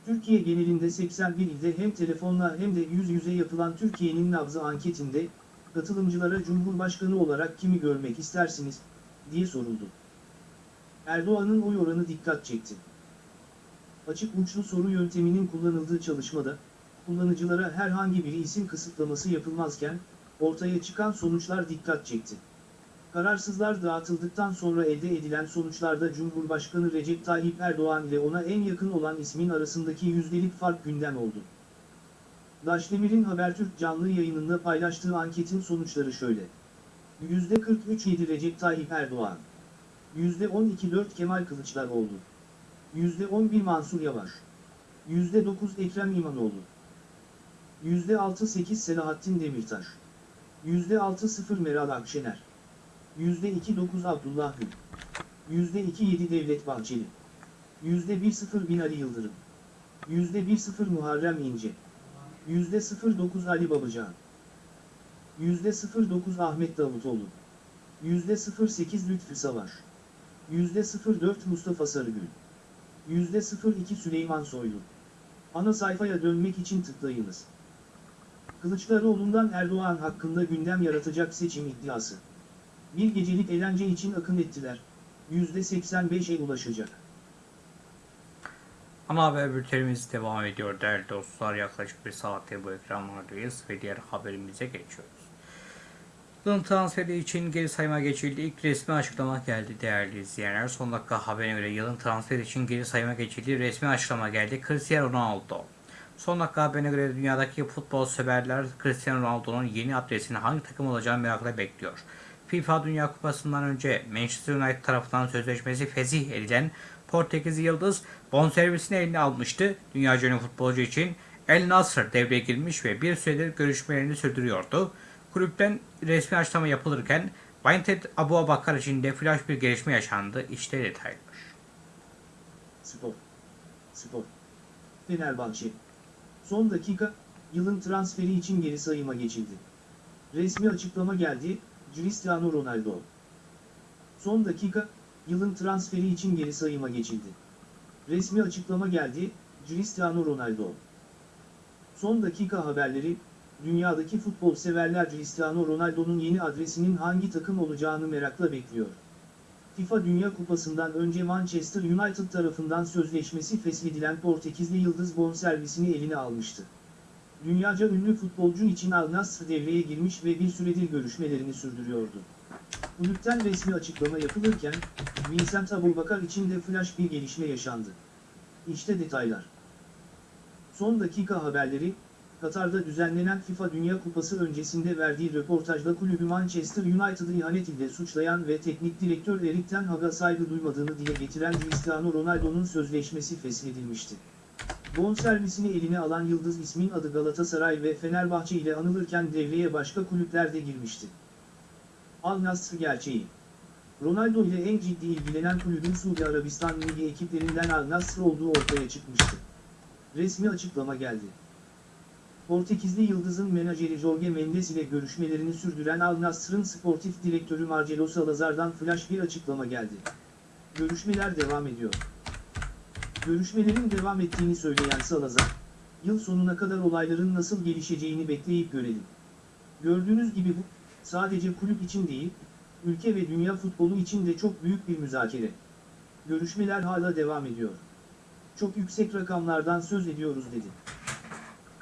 Türkiye genelinde 81 ilde hem telefonla hem de yüz yüze yapılan Türkiye'nin nabzı anketinde, katılımcılara Cumhurbaşkanı olarak kimi görmek istersiniz, diye soruldu. Erdoğan'ın oy oranı dikkat çekti. Açık uçlu soru yönteminin kullanıldığı çalışmada, kullanıcılara herhangi bir isim kısıtlaması yapılmazken, ortaya çıkan sonuçlar dikkat çekti. Kararsızlar dağıtıldıktan sonra elde edilen sonuçlarda Cumhurbaşkanı Recep Tayyip Erdoğan ile ona en yakın olan ismin arasındaki yüzdelik fark gündem oldu. Daşdemir'in Habertürk canlı yayınında paylaştığı anketin sonuçları şöyle. %43.7 Recep Tayyip Erdoğan. %12.4 Kemal Kılıçdaroğlu. %11 Mansur Yavaş. %9 Ekrem İmamoğlu. %6.8 Selahattin Demirtaş. %6.0 Meral Akşener. %2.9 Abdullah Gül. %2.7 Devlet Bahçeli. %1.0 Binali Yıldırım. %1.0 Muharrem İnce. %0.9 Ali Babacan. %0.9 Ahmet Davutoğlu. %08 Lütfü Savaş. %04 Mustafa Sarıgül. %02 Süleyman Soylu. Ana sayfaya dönmek için tıklayınız. Kılıçdaroğlu'ndan Erdoğan hakkında gündem yaratacak seçim iddiası. Bir gecelik eğlence için akın ettiler. %85'e ulaşacak. Ana haber bültenimiz devam ediyor değerli dostlar. Yaklaşık bir saatte bu ekranlardayız ve diğer haberimize geçiyoruz. Yılın transferi için geri sayıma geçildi. İlk resmi açıklama geldi değerli izleyenler. Son dakika haberine göre yılın transferi için geri sayıma geçildi. Resmi açıklama geldi. Cristiano Ronaldo. Son dakika haberine göre dünyadaki futbol severler Cristiano Ronaldo'nun yeni adresinin hangi takım olacağını merakla bekliyor. FIFA Dünya Kupası'ndan önce Manchester United tarafından sözleşmesi fezih edilen Portekiz Yıldız bonservisini eline almıştı. Dünyaca ünlü futbolcu için El Nasr devreye girmiş ve bir süredir görüşmelerini sürdürüyordu. Kulüpten resmi açıklama yapılırken Vainted Abu Abakar için de flash bir gelişme yaşandı. İşte detaylar. Spor. Spor. Fenerbahçe. Son dakika, yılın transferi için geri sayıma geçildi. Resmi açıklama geldi, Cristiano Ronaldo. Son dakika, yılın transferi için geri sayıma geçildi. Resmi açıklama geldi, Cristiano Ronaldo. Son dakika haberleri, dünyadaki futbol severler Cristiano Ronaldo'nun yeni adresinin hangi takım olacağını merakla bekliyor. FIFA Dünya Kupası'ndan önce Manchester United tarafından sözleşmesi feshedilen Portekizli Yıldız bonservisini eline almıştı. Dünyaca ünlü futbolcu için Al Nassr devreye girmiş ve bir süredir görüşmelerini sürdürüyordu. Kulüpten resmi açıklama yapılırken, Vincent Aboubakar için de flash bir gelişme yaşandı. İşte detaylar. Son dakika haberleri, Katar'da düzenlenen FIFA Dünya Kupası öncesinde verdiği röportajda kulübü Manchester United'ı ihanet ile suçlayan ve teknik direktör Erik Ten Hag'a saygı duymadığını dile getiren Cristiano Ronaldo'nun sözleşmesi feshedilmişti. Bonservisini eline alan Yıldız ismin adı Galatasaray ve Fenerbahçe ile anılırken devreye başka kulüpler de girmişti. Al Nassr gerçeği Ronaldo ile en ciddi ilgilenen kulübün Suudi Arabistan Ligi ekiplerinden Al Nassr olduğu ortaya çıkmıştı. Resmi açıklama geldi. Portekizli Yıldız'ın menajeri Jorge Mendes ile görüşmelerini sürdüren Al Nassr'ın sportif direktörü Marcelo Salazar'dan flash bir açıklama geldi. Görüşmeler devam ediyor. Görüşmelerin devam ettiğini söyleyen Salazar, yıl sonuna kadar olayların nasıl gelişeceğini bekleyip görelim. Gördüğünüz gibi bu, sadece kulüp için değil, ülke ve dünya futbolu için de çok büyük bir müzakere. Görüşmeler hala devam ediyor. Çok yüksek rakamlardan söz ediyoruz dedi.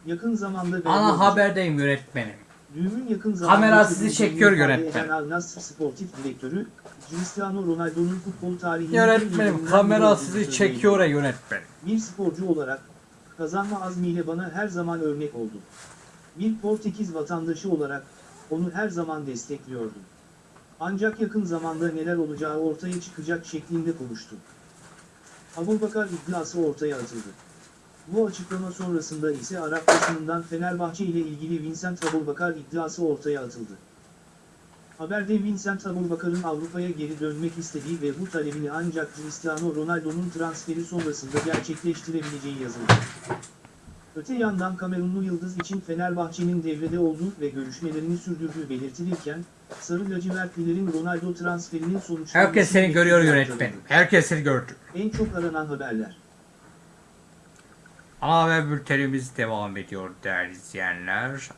Yakın zamanda Ana haberdeyim yönetmenim. Düğümün yakın zamanda Kamera sizi çekiyor ifade yönetmen. eden Al Nassr sportif direktörü, Cristiano Ronaldo'nun futbol tarihinin Yönetmenim kamera sizi çekiyor yönetmenim. Bir sporcu olarak, kazanma azmiyle bana her zaman örnek oldu. Bir Portekiz vatandaşı olarak, onu her zaman destekliyordum. Ancak yakın zamanda neler olacağı ortaya çıkacak şeklinde konuştu. Abubakar iddiası ortaya atıldı. Bu açıklama sonrasında ise Arap basınından Fenerbahçe ile ilgili Vincent Abubakar iddiası ortaya atıldı. Haberde Vincent Abubakar'ın Avrupa'ya geri dönmek istediği ve bu talebini ancak Cristiano Ronaldo'nun transferi sonrasında gerçekleştirebileceği yazıldı. Öte yandan Kamerunlu Yıldız için Fenerbahçe'nin devrede olduğu ve görüşmelerini sürdürdüğü belirtilirken, Sarı lacivertlilerin Ronaldo transferinin sonuçlanması... Herkes seni görüyor yönetmenim. Herkes seni gördü. En çok aranan haberler. Ana haber bültenimiz devam ediyor değerli izleyenler.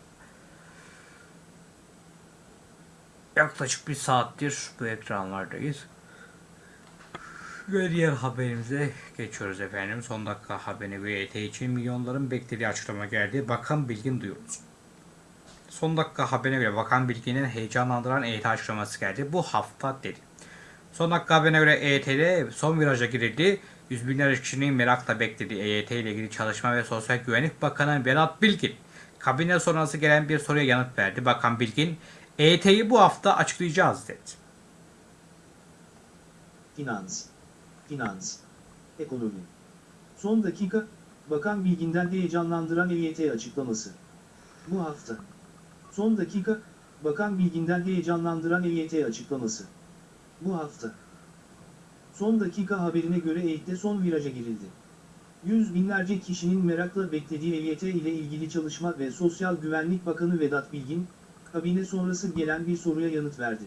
Yaklaşık bir saattir bu ekranlardayız. Ve diğer haberimize geçiyoruz efendim. Son dakika haberine göre EYT için milyonların beklediği açıklama geldi. Bakan Bilgin duyuyoruz. Son dakika haberine göre Bakan Bilgin'in heyecanlandıran EYT açıklaması geldi. Bu hafta dedi. Son dakika haberine göre EYT'de son viraja girildi. Yüz binlerce kişinin merakla beklediği EYT ile ilgili Çalışma ve Sosyal Güvenlik Bakanı Berat Bilgin, kabine sonrası gelen bir soruya yanıt verdi. Bakan Bilgin, EYT'yi bu hafta açıklayacağız dedi. Finans. Finans. Ekonomi. Son dakika, Bakan Bilgin'den heyecanlandıran EYT açıklaması. Bu hafta. Son dakika, Bakan Bilgin'den heyecanlandıran EYT açıklaması. Bu hafta. Son dakika haberine göre EYT'de son viraja girildi. Yüz binlerce kişinin merakla beklediği EYT ile ilgili Çalışma ve Sosyal Güvenlik Bakanı Vedat Bilgin, kabine sonrası gelen bir soruya yanıt verdi.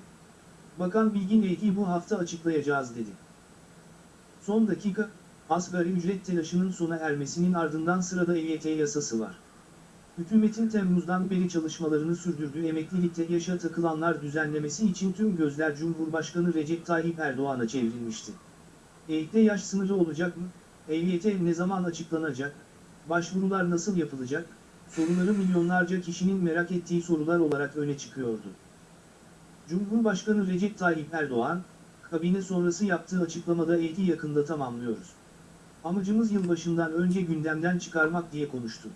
Bakan Bilgin EYT'yi bu hafta açıklayacağız dedi. Son dakika, asgari ücret telaşının sona ermesinin ardından sırada EYT yasası var. Hükümetin Temmuz'dan beri çalışmalarını sürdürdüğü emeklilikte yaşa takılanlar düzenlemesi için tüm gözler Cumhurbaşkanı Recep Tayyip Erdoğan'a çevrilmişti. EYT yaş sınırı olacak mı? EYT ne zaman açıklanacak? Başvurular nasıl yapılacak? Soruları milyonlarca kişinin merak ettiği sorular olarak öne çıkıyordu. Cumhurbaşkanı Recep Tayyip Erdoğan, kabine sonrası yaptığı açıklamada EYT'i yakında tamamlıyoruz. Amacımız yılbaşından önce gündemden çıkarmak diye konuştu.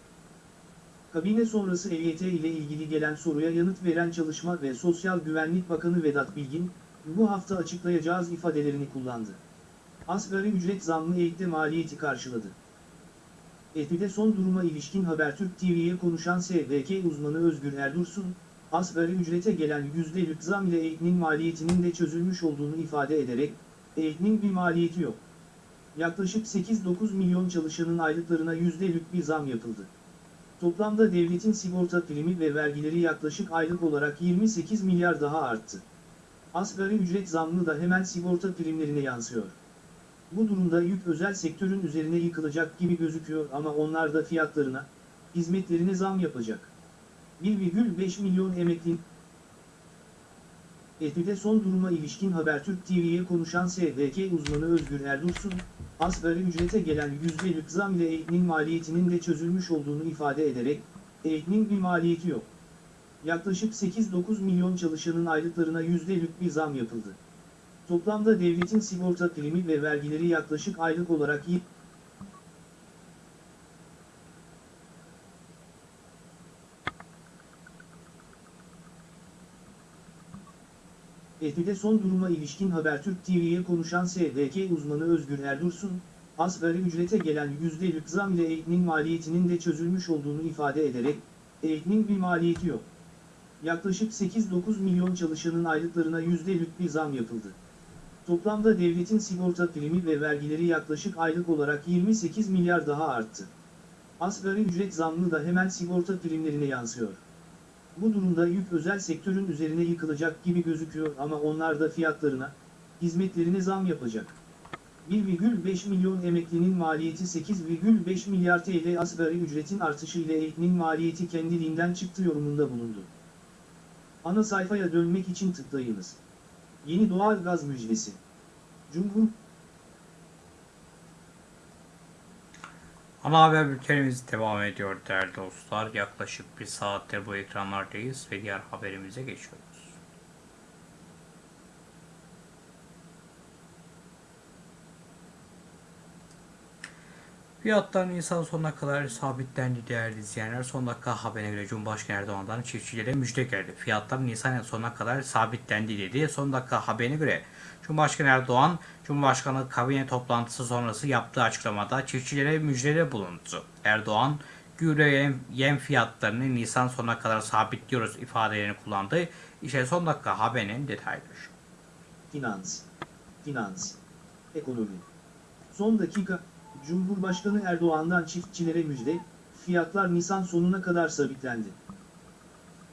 Kabine sonrası EYT ile ilgili gelen soruya yanıt veren Çalışma ve Sosyal Güvenlik Bakanı Vedat Bilgin, bu hafta açıklayacağız ifadelerini kullandı. Asgari ücret zammı EYT'de maliyeti karşıladı. ETÜ'de son duruma ilişkin Habertürk TV'ye konuşan SVK uzmanı Özgür Erdursun, asgari ücrete gelen %'lük zam ile EYT'nin maliyetinin de çözülmüş olduğunu ifade ederek, EYT'nin bir maliyeti yok. Yaklaşık 8-9 milyon çalışanın aylıklarına %'lük bir zam yapıldı. Toplamda devletin sigorta primi ve vergileri yaklaşık aylık olarak 28 milyar daha arttı. Asgari ücret zammı da hemen sigorta primlerine yansıyor. Bu durumda yük özel sektörün üzerine yıkılacak gibi gözüküyor ama onlar da fiyatlarına, hizmetlerine zam yapacak. 1,5 milyon emeklinin ETÜ'de son duruma ilişkin Habertürk TV'ye konuşan SVK uzmanı Özgür Erdursun, asgari ücrete gelen %'lük zam ile EYT'nin maliyetinin de çözülmüş olduğunu ifade ederek, EYT'nin bir maliyeti yok. Yaklaşık 8-9 milyon çalışanın aylıklarına %'lük bir zam yapıldı. Toplamda devletin sigorta primi ve vergileri yaklaşık aylık olarak ETÜ'de son duruma ilişkin Habertürk TV'ye konuşan SVK uzmanı Özgür Erdursun, asgari ücrete gelen %'lük zam ile EYT'nin maliyetinin de çözülmüş olduğunu ifade ederek, EYT'nin bir maliyeti yok. Yaklaşık 8-9 milyon çalışanın aylıklarına %'lük bir zam yapıldı. Toplamda devletin sigorta primi ve vergileri yaklaşık aylık olarak 28 milyar daha arttı. Asgari ücret zammı da hemen sigorta primlerine yansıyor. Bu durumda yük özel sektörün üzerine yıkılacak gibi gözüküyor ama onlar da fiyatlarına, hizmetlerine zam yapacak. 1,5 milyon emeklinin maliyeti 8,5 milyar TL asgari ücretin artışı ile EYT'nin maliyeti kendiliğinden çıktı yorumunda bulundu. Ana sayfaya dönmek için tıklayınız. Yeni doğal gaz müjdesi. Cumhur Ana haber bültenimiz devam ediyor değerli dostlar. Yaklaşık bir saattir bu ekranlardayız ve diğer haberimize geçiyoruz. Fiyatlar Nisan sonuna kadar sabitlendi değerli izleyenler. Son dakika haberine göre Cumhurbaşkanı Erdoğan'dan çiftçilere müjde geldi. Fiyatlar Nisan sonuna kadar sabitlendi dedi. Son dakika haberine göre Cumhurbaşkanı Erdoğan, Cumhurbaşkanı kabine toplantısı sonrası yaptığı açıklamada çiftçilere müjdede bulundu. Erdoğan, gübre yem fiyatlarını Nisan sonuna kadar sabitliyoruz ifadelerini kullandı. İşte son dakika haberinin detayları. Finans, finans, ekonomi. Son dakika, Cumhurbaşkanı Erdoğan'dan çiftçilere müjde, fiyatlar Nisan sonuna kadar sabitlendi.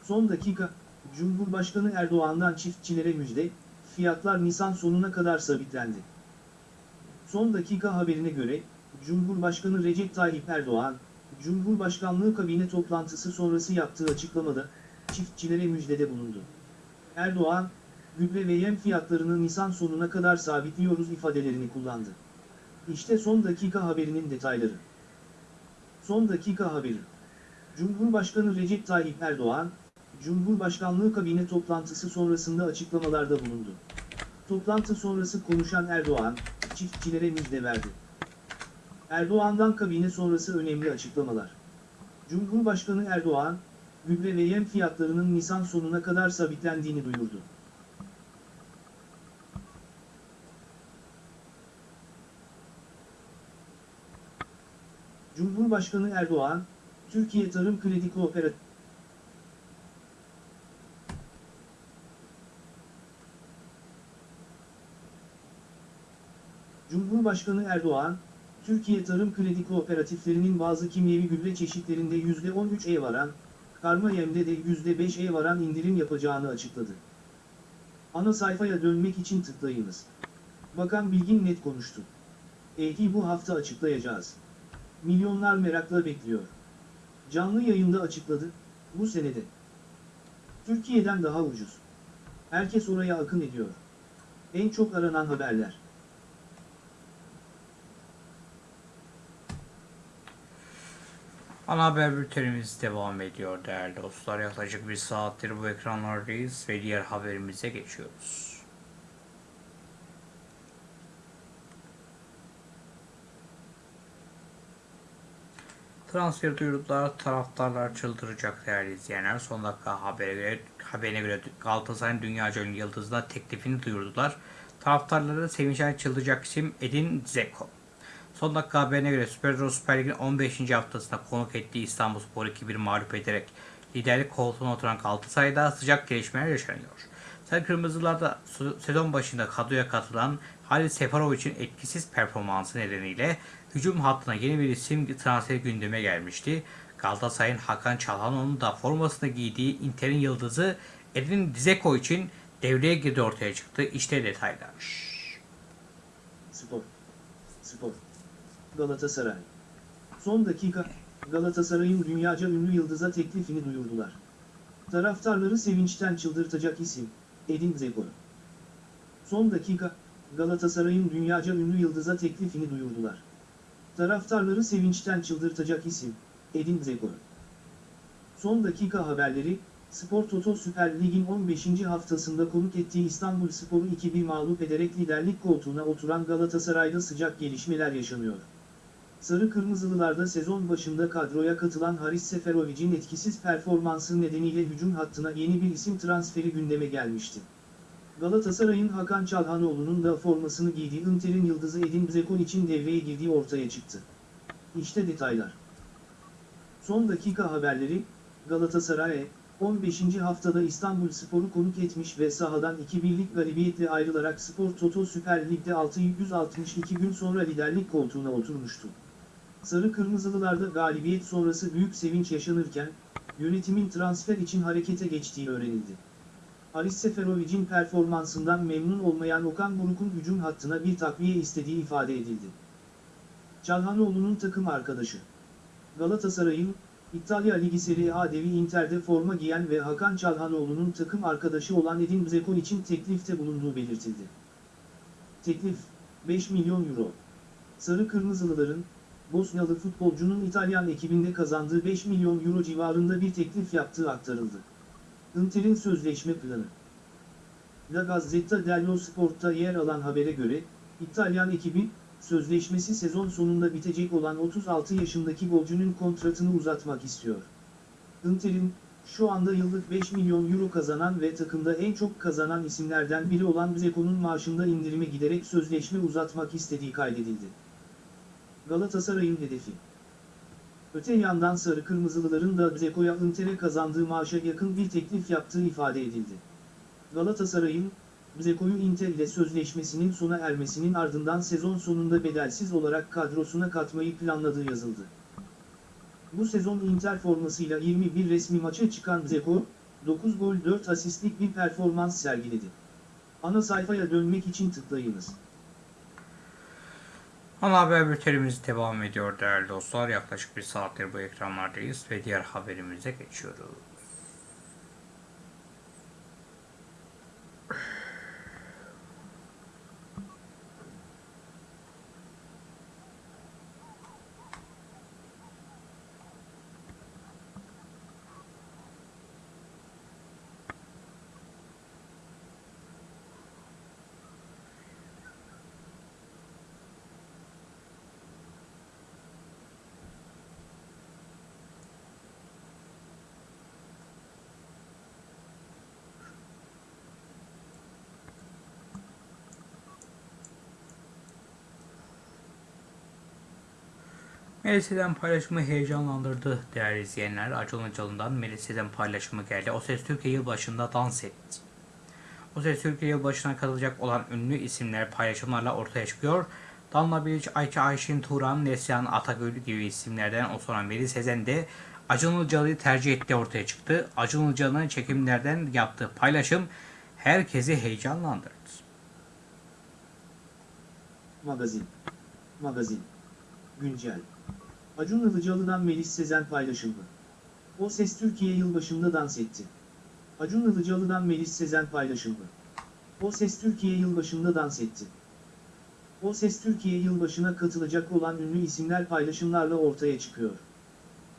Son dakika, Cumhurbaşkanı Erdoğan'dan çiftçilere müjde, fiyatlar Nisan sonuna kadar sabitlendi. Son dakika haberine göre, Cumhurbaşkanı Recep Tayyip Erdoğan, Cumhurbaşkanlığı kabine toplantısı sonrası yaptığı açıklamada, çiftçilere müjdede bulundu. Erdoğan, gübre ve yem fiyatlarını Nisan sonuna kadar sabitliyoruz ifadelerini kullandı. İşte son dakika haberinin detayları. Son dakika haberi. Cumhurbaşkanı Recep Tayyip Erdoğan, Cumhurbaşkanlığı kabine toplantısı sonrasında açıklamalarda bulundu. Toplantı sonrası konuşan Erdoğan, çiftçilere müjde verdi. Erdoğan'dan kabine sonrası önemli açıklamalar. Cumhurbaşkanı Erdoğan, gübre ve yem fiyatlarının Nisan sonuna kadar sabitlendiğini duyurdu. Cumhurbaşkanı Erdoğan, Türkiye Tarım Kredi Kooperatif Cumhurbaşkanı Erdoğan, Türkiye Tarım Kredi Kooperatiflerinin bazı kimyevi gübre çeşitlerinde %13'e varan, karma yemde de %5'e varan indirim yapacağını açıkladı. Ana sayfaya dönmek için tıklayınız. Bakan Bilgin net konuştu. EYT'i bu hafta açıklayacağız. Milyonlar merakla bekliyor. Canlı yayında açıkladı, bu senede. Türkiye'den daha ucuz. Herkes oraya akın ediyor. En çok aranan haberler. Ana haber bültenimiz devam ediyor değerli dostlar. Yaklaşık bir saattir bu ekranlardayız ve diğer haberimize geçiyoruz. Transfer duyurdular, taraftarlar çıldıracak değerli izleyenler. Son dakika habere göre, haberine göre Galatasaray'ın dünyaca ünlü yıldızına teklifini duyurdular. Taraftarları sevinçten çıldıracak isim Edin Dzeko. Son dakika haberine göre Süper Süper Lig'in 15. haftasında konuk ettiği İstanbulspor 2-1 mağlup ederek liderlik koltuğuna oturan Galatasaray'da sıcak gelişmeler yaşanıyor. Sarı Kırmızılar'da sezon başında kadroya katılan Halil Seferovic'in etkisiz performansı nedeniyle hücum hattına yeni bir isim transferi gündeme gelmişti. Galatasaray'ın Hakan Çalhanoğlu'nun da formasını giydiği Inter'in yıldızı Edin Dzeko için devreye girdi ortaya çıktı. İşte detaylar. Spor. Spor. Galatasaray. Son dakika, Galatasaray'ın dünyaca ünlü yıldıza teklifini duyurdular. Taraftarları sevinçten çıldırtacak isim, Edin Dzeko. Son dakika, Galatasaray'ın dünyaca ünlü yıldıza teklifini duyurdular. Taraftarları sevinçten çıldırtacak isim, Edin Dzeko. Son dakika haberleri, Spor Toto Süper Lig'in 15. haftasında konuk ettiği İstanbul Spor'u 2-1 mağlup ederek liderlik koltuğuna oturan Galatasaray'da sıcak gelişmeler yaşanıyor. Sarı Kırmızılılarda sezon başında kadroya katılan Haris Seferovic'in etkisiz performansı nedeniyle hücum hattına yeni bir isim transferi gündeme gelmişti. Galatasaray'ın Hakan Çalhanoğlu'nun da formasını giydiği Inter'in yıldızı Edin Dzeko için devreye girdiği ortaya çıktı. İşte detaylar. Son dakika haberleri, Galatasaray, 15. haftada İstanbul Spor'u konuk etmiş ve sahadan 2-1'lik galibiyetle ayrılarak Spor Toto Süper Lig'de 662 gün sonra liderlik koltuğuna oturmuştu. Sarı Kırmızılılarda galibiyet sonrası büyük sevinç yaşanırken, yönetimin transfer için harekete geçtiği öğrenildi. Haris Seferovic'in performansından memnun olmayan Okan Buruk'un hücum hattına bir takviye istediği ifade edildi. Çalhanoğlu'nun takım arkadaşı. Galatasaray'ın, İtalya Ligi Serie A devi Inter'de forma giyen ve Hakan Çalhanoğlu'nun takım arkadaşı olan Edin Dzeko için teklifte bulunduğu belirtildi. Teklif, 5 milyon euro. Sarı Kırmızılıların, Bosnalı futbolcunun İtalyan ekibinde kazandığı 5 milyon euro civarında bir teklif yaptığı aktarıldı. Inter'in sözleşme planı. La Gazzetta dello Sport'ta yer alan habere göre, İtalyan ekibi, sözleşmesi sezon sonunda bitecek olan 36 yaşındaki golcünün kontratını uzatmak istiyor. Inter'in, şu anda yıllık 5 milyon euro kazanan ve takımda en çok kazanan isimlerden biri olan Dzeko'nun maaşında indirime giderek sözleşme uzatmak istediği kaydedildi. Galatasaray'ın hedefi. Öte yandan Sarı Kırmızılıların da Dzeko'ya Inter'e kazandığı maaşa yakın bir teklif yaptığı ifade edildi. Galatasaray'ın, Dzeko'yu Inter ile sözleşmesinin sona ermesinin ardından sezon sonunda bedelsiz olarak kadrosuna katmayı planladığı yazıldı. Bu sezon Inter formasıyla 21 resmi maça çıkan Dzeko, 9 gol 4 asistlik bir performans sergiledi. Ana sayfaya dönmek için tıklayınız. Ana haber bültenimiz devam ediyor değerli dostlar. Yaklaşık bir saattir bu ekranlardayız ve diğer haberimize geçiyoruz. Melisa'dan paylaşımı heyecanlandırdı değerli izleyenler. Acun Ilıcalı'ndan Melisa'dan paylaşımı geldi. O Ses Türkiye yılbaşında dans etti. O Ses Türkiye yılbaşına katılacak olan ünlü isimler paylaşımlarla ortaya çıkıyor. Danla Bilic, Ayça Ayşin Turan, Neslihan Atagül gibi isimlerden o sonra Melis Sezen de Acun Ilıcalı'yı tercih etti ortaya çıktı. Acun Ilıcalı'nın çekimlerden yaptığı paylaşım herkesi heyecanlandırdı. Magazin. Magazin. Güncel. Acun Ilıcalı'dan Melis Sezen paylaşımı. O Ses Türkiye yılbaşında dans etti. Acun Ilıcalı'dan Melis Sezen paylaşımı. O Ses Türkiye yılbaşında dans etti. O Ses Türkiye yılbaşına katılacak olan ünlü isimler paylaşımlarla ortaya çıkıyor.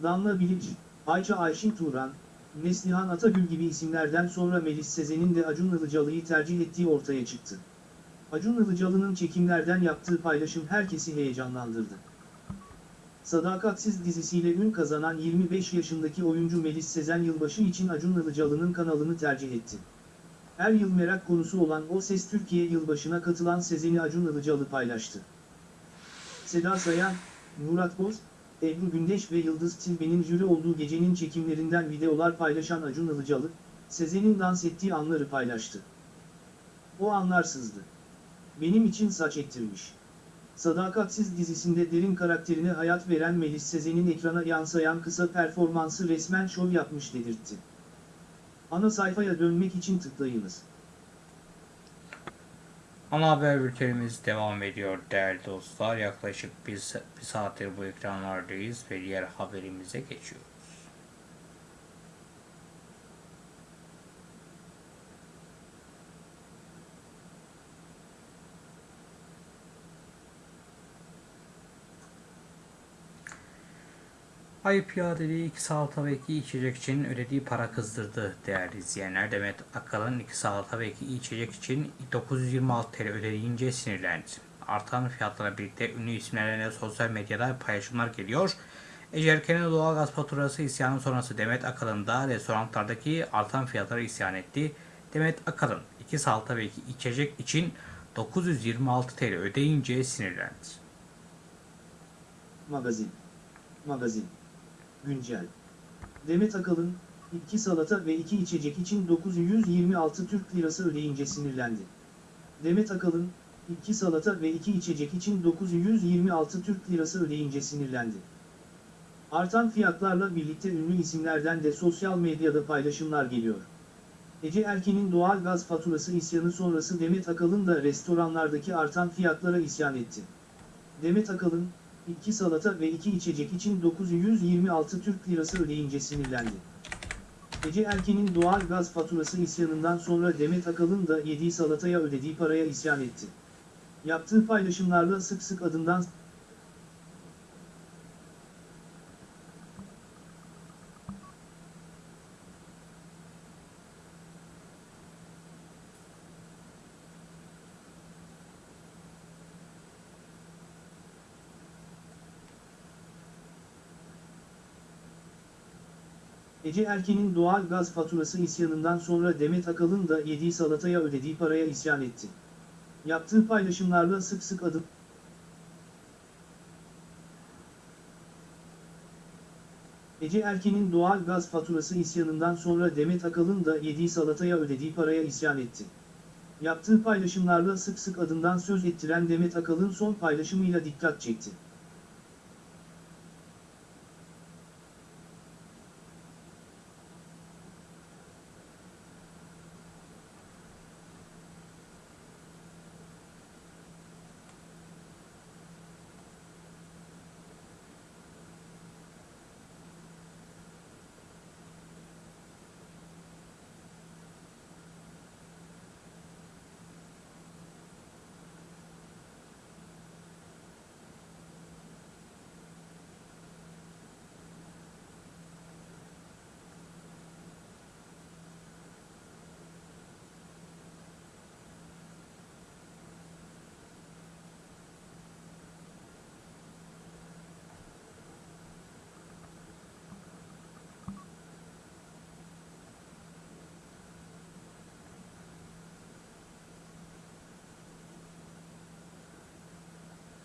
Danla Bilic, Ayça Ayşin Turan, Neslihan Atagül gibi isimlerden sonra Melis Sezen'in de Acun Ilıcalı'yı tercih ettiği ortaya çıktı. Acun Ilıcalı'nın çekimlerden yaptığı paylaşım herkesi heyecanlandırdı. Sadakatsiz dizisiyle ün kazanan 25 yaşındaki oyuncu Melis Sezen yılbaşı için Acun Ilıcalı'nın kanalını tercih etti. Her yıl merak konusu olan O Ses Türkiye yılbaşına katılan Sezen'i Acun Ilıcalı paylaştı. Seda Sayan, Murat Boz, Ebru Gündeş ve Yıldız Tilbe'nin jüri olduğu gecenin çekimlerinden videolar paylaşan Acun Ilıcalı, Sezen'in dans ettiği anları paylaştı. O anlar sızdı. Benim için saç ektirmiş. Sadakatsiz dizisinde derin karakterine hayat veren Melis Sezen'in ekrana yansıyan kısa performansı resmen şov yapmış dedirtti. Ana sayfaya dönmek için tıklayınız. Ana haber bültenimiz devam ediyor değerli dostlar. Yaklaşık bir, bir saattir bu ekranlardayız ve diğer haberimize geçiyoruz. Ayıp iadeliği iki salata ve iki içecek için ödediği para kızdırdı değerli izleyenler. Demet Akalın iki salata ve iki içecek için 926 TL ödeyince sinirlendi. Artan fiyatlarla birlikte ünlü isimlerine sosyal medyada paylaşımlar geliyor. Ece Erken'in doğalgaz faturası isyanı sonrası Demet Akalın da restoranlardaki artan fiyatlara isyan etti. Demet Akalın iki salata ve iki içecek için 926 TL ödeyince sinirlendi. Magazin. Magazin. Güncel. Demet Akalın, iki salata ve iki içecek için 926 Türk Lirası ödeyince sinirlendi. Demet Akalın, iki salata ve iki içecek için 926 Türk Lirası ödeyince sinirlendi. Artan fiyatlarla birlikte ünlü isimlerden de sosyal medyada paylaşımlar geliyor. Ece Erken'in doğal gaz faturası isyanı sonrası Demet Akalın da restoranlardaki artan fiyatlara isyan etti. Demet Akalın, iki salata ve iki içecek için 926 Türk Lirası ödeyince sinirlendi. Ece Erken'in doğal gaz faturası isyanından sonra Demet Akalın da yediği salataya ödediği paraya isyan etti. Yaptığı paylaşımlarla sık sık adından Ece Erken'in doğal gaz faturası isyanından sonra Demet Akalın da yediği salataya ödediği paraya isyan etti. Yaptığı paylaşımlarla sık sık adım Ece Erken'in doğal gaz faturası isyanından sonra Demet Akalın da yediği salataya ödediği paraya isyan etti. Yaptığı paylaşımlarla sık sık adından söz ettiren Demet Akalın son paylaşımıyla dikkat çekti.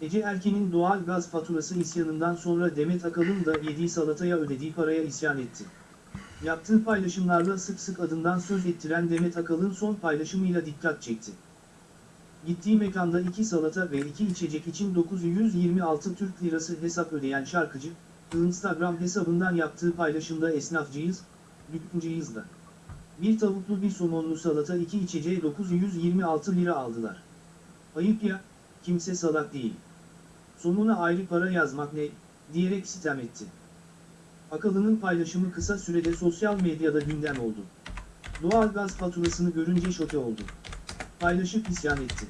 Ece Erken'in doğal gaz faturası isyanından sonra Demet Akalın da yediği salataya ödediği paraya isyan etti. Yaptığı paylaşımlarla sık sık adından söz ettiren Demet Akalın son paylaşımıyla dikkat çekti. Gittiği mekanda iki salata ve iki içecek için 926 Türk Lirası hesap ödeyen şarkıcı, Instagram hesabından yaptığı paylaşımda esnafcıyız, dükkancıyız da. Bir tavuklu bir somonlu salata iki içeceğe 926 lira aldılar. Ayıp ya, kimse salak değil. Sonuna ayrı para yazmak ne, diyerek sitem etti. Akalının paylaşımı kısa sürede sosyal medyada gündem oldu. Doğal gaz faturasını görünce şoke oldu. Paylaşıp isyan etti.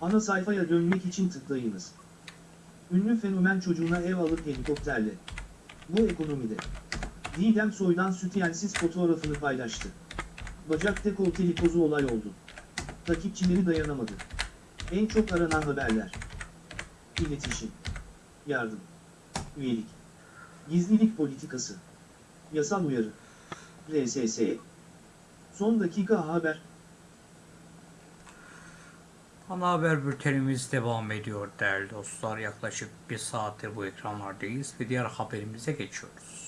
Ana sayfaya dönmek için tıklayınız. Ünlü fenomen çocuğuna ev alır helikopterle. Bu ekonomide. Didem Soy'dan sütyensiz fotoğrafını paylaştı. Bacak dekolteli pozu olay oldu. Takipçileri dayanamadı. En çok aranan haberler. İletişim. Yardım. Üyelik. Gizlilik politikası. Yasal uyarı. RSS. Son dakika haber. Ana haber bültenimiz devam ediyor değerli dostlar. Yaklaşık bir saattir bu ekranlardayız ve diğer haberimize geçiyoruz.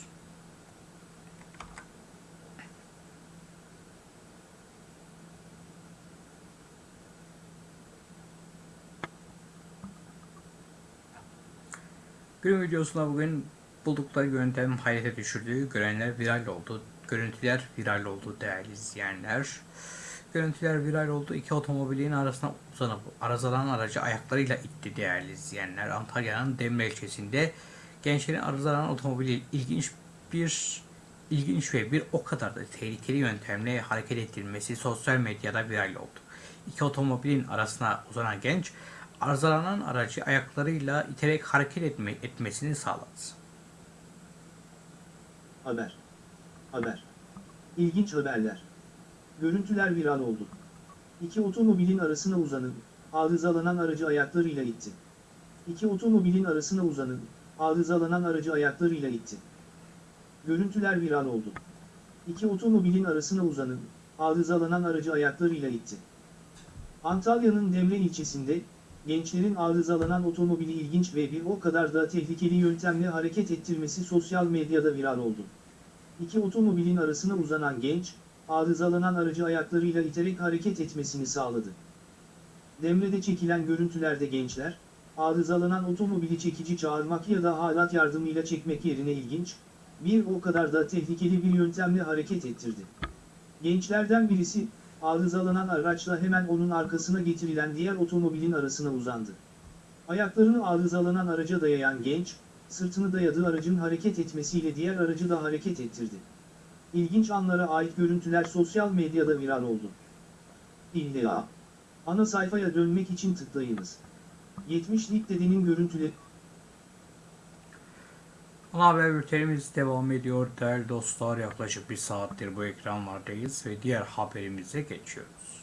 Günün videosunda bugün buldukları yöntem hayrete düşürdüğü görenler viral oldu. Görüntüler viral oldu değerli izleyenler. Görüntüler viral oldu. İki otomobilin arasına uzanıp arızalanan aracı ayaklarıyla itti değerli izleyenler. Antalya'nın Demre ilçesinde gençlerin arızalanan otomobili ilginç bir ilginç ve bir o kadar da tehlikeli yöntemle hareket ettirilmesi sosyal medyada viral oldu. İki otomobilin arasına uzanan genç arızalanan aracı ayaklarıyla iterek hareket etme, etmesini sağladı. Haber. Haber. İlginç haberler. Görüntüler viral oldu. İki otomobilin arasına uzanıp, arızalanan aracı ayaklarıyla itti. İki otomobilin arasına uzanıp, arızalanan aracı ayaklarıyla itti. Görüntüler viral oldu. İki otomobilin arasına uzanıp, arızalanan aracı ayaklarıyla itti. Antalya'nın Demre ilçesinde, gençlerin arızalanan otomobili ilginç ve bir o kadar da tehlikeli yöntemle hareket ettirmesi sosyal medyada viral oldu. İki otomobilin arasına uzanan genç, arızalanan aracı ayaklarıyla iterek hareket etmesini sağladı. Demre'de çekilen görüntülerde gençler, arızalanan otomobili çekici çağırmak ya da halat yardımıyla çekmek yerine ilginç, bir o kadar da tehlikeli bir yöntemle hareket ettirdi. Gençlerden birisi, arızalanan araçla hemen onun arkasına getirilen diğer otomobilin arasına uzandı. Ayaklarını arızalanan araca dayayan genç, sırtını dayadığı aracın hareket etmesiyle diğer aracı da hareket ettirdi. İlginç anlara ait görüntüler sosyal medyada viral oldu. İlla. Ana sayfaya dönmek için tıklayınız. 70'lik dedenin görüntüleri... Ana haber bültenimiz devam ediyor değerli dostlar. Yaklaşık bir saattir bu ekranlardayız ve diğer haberimize geçiyoruz.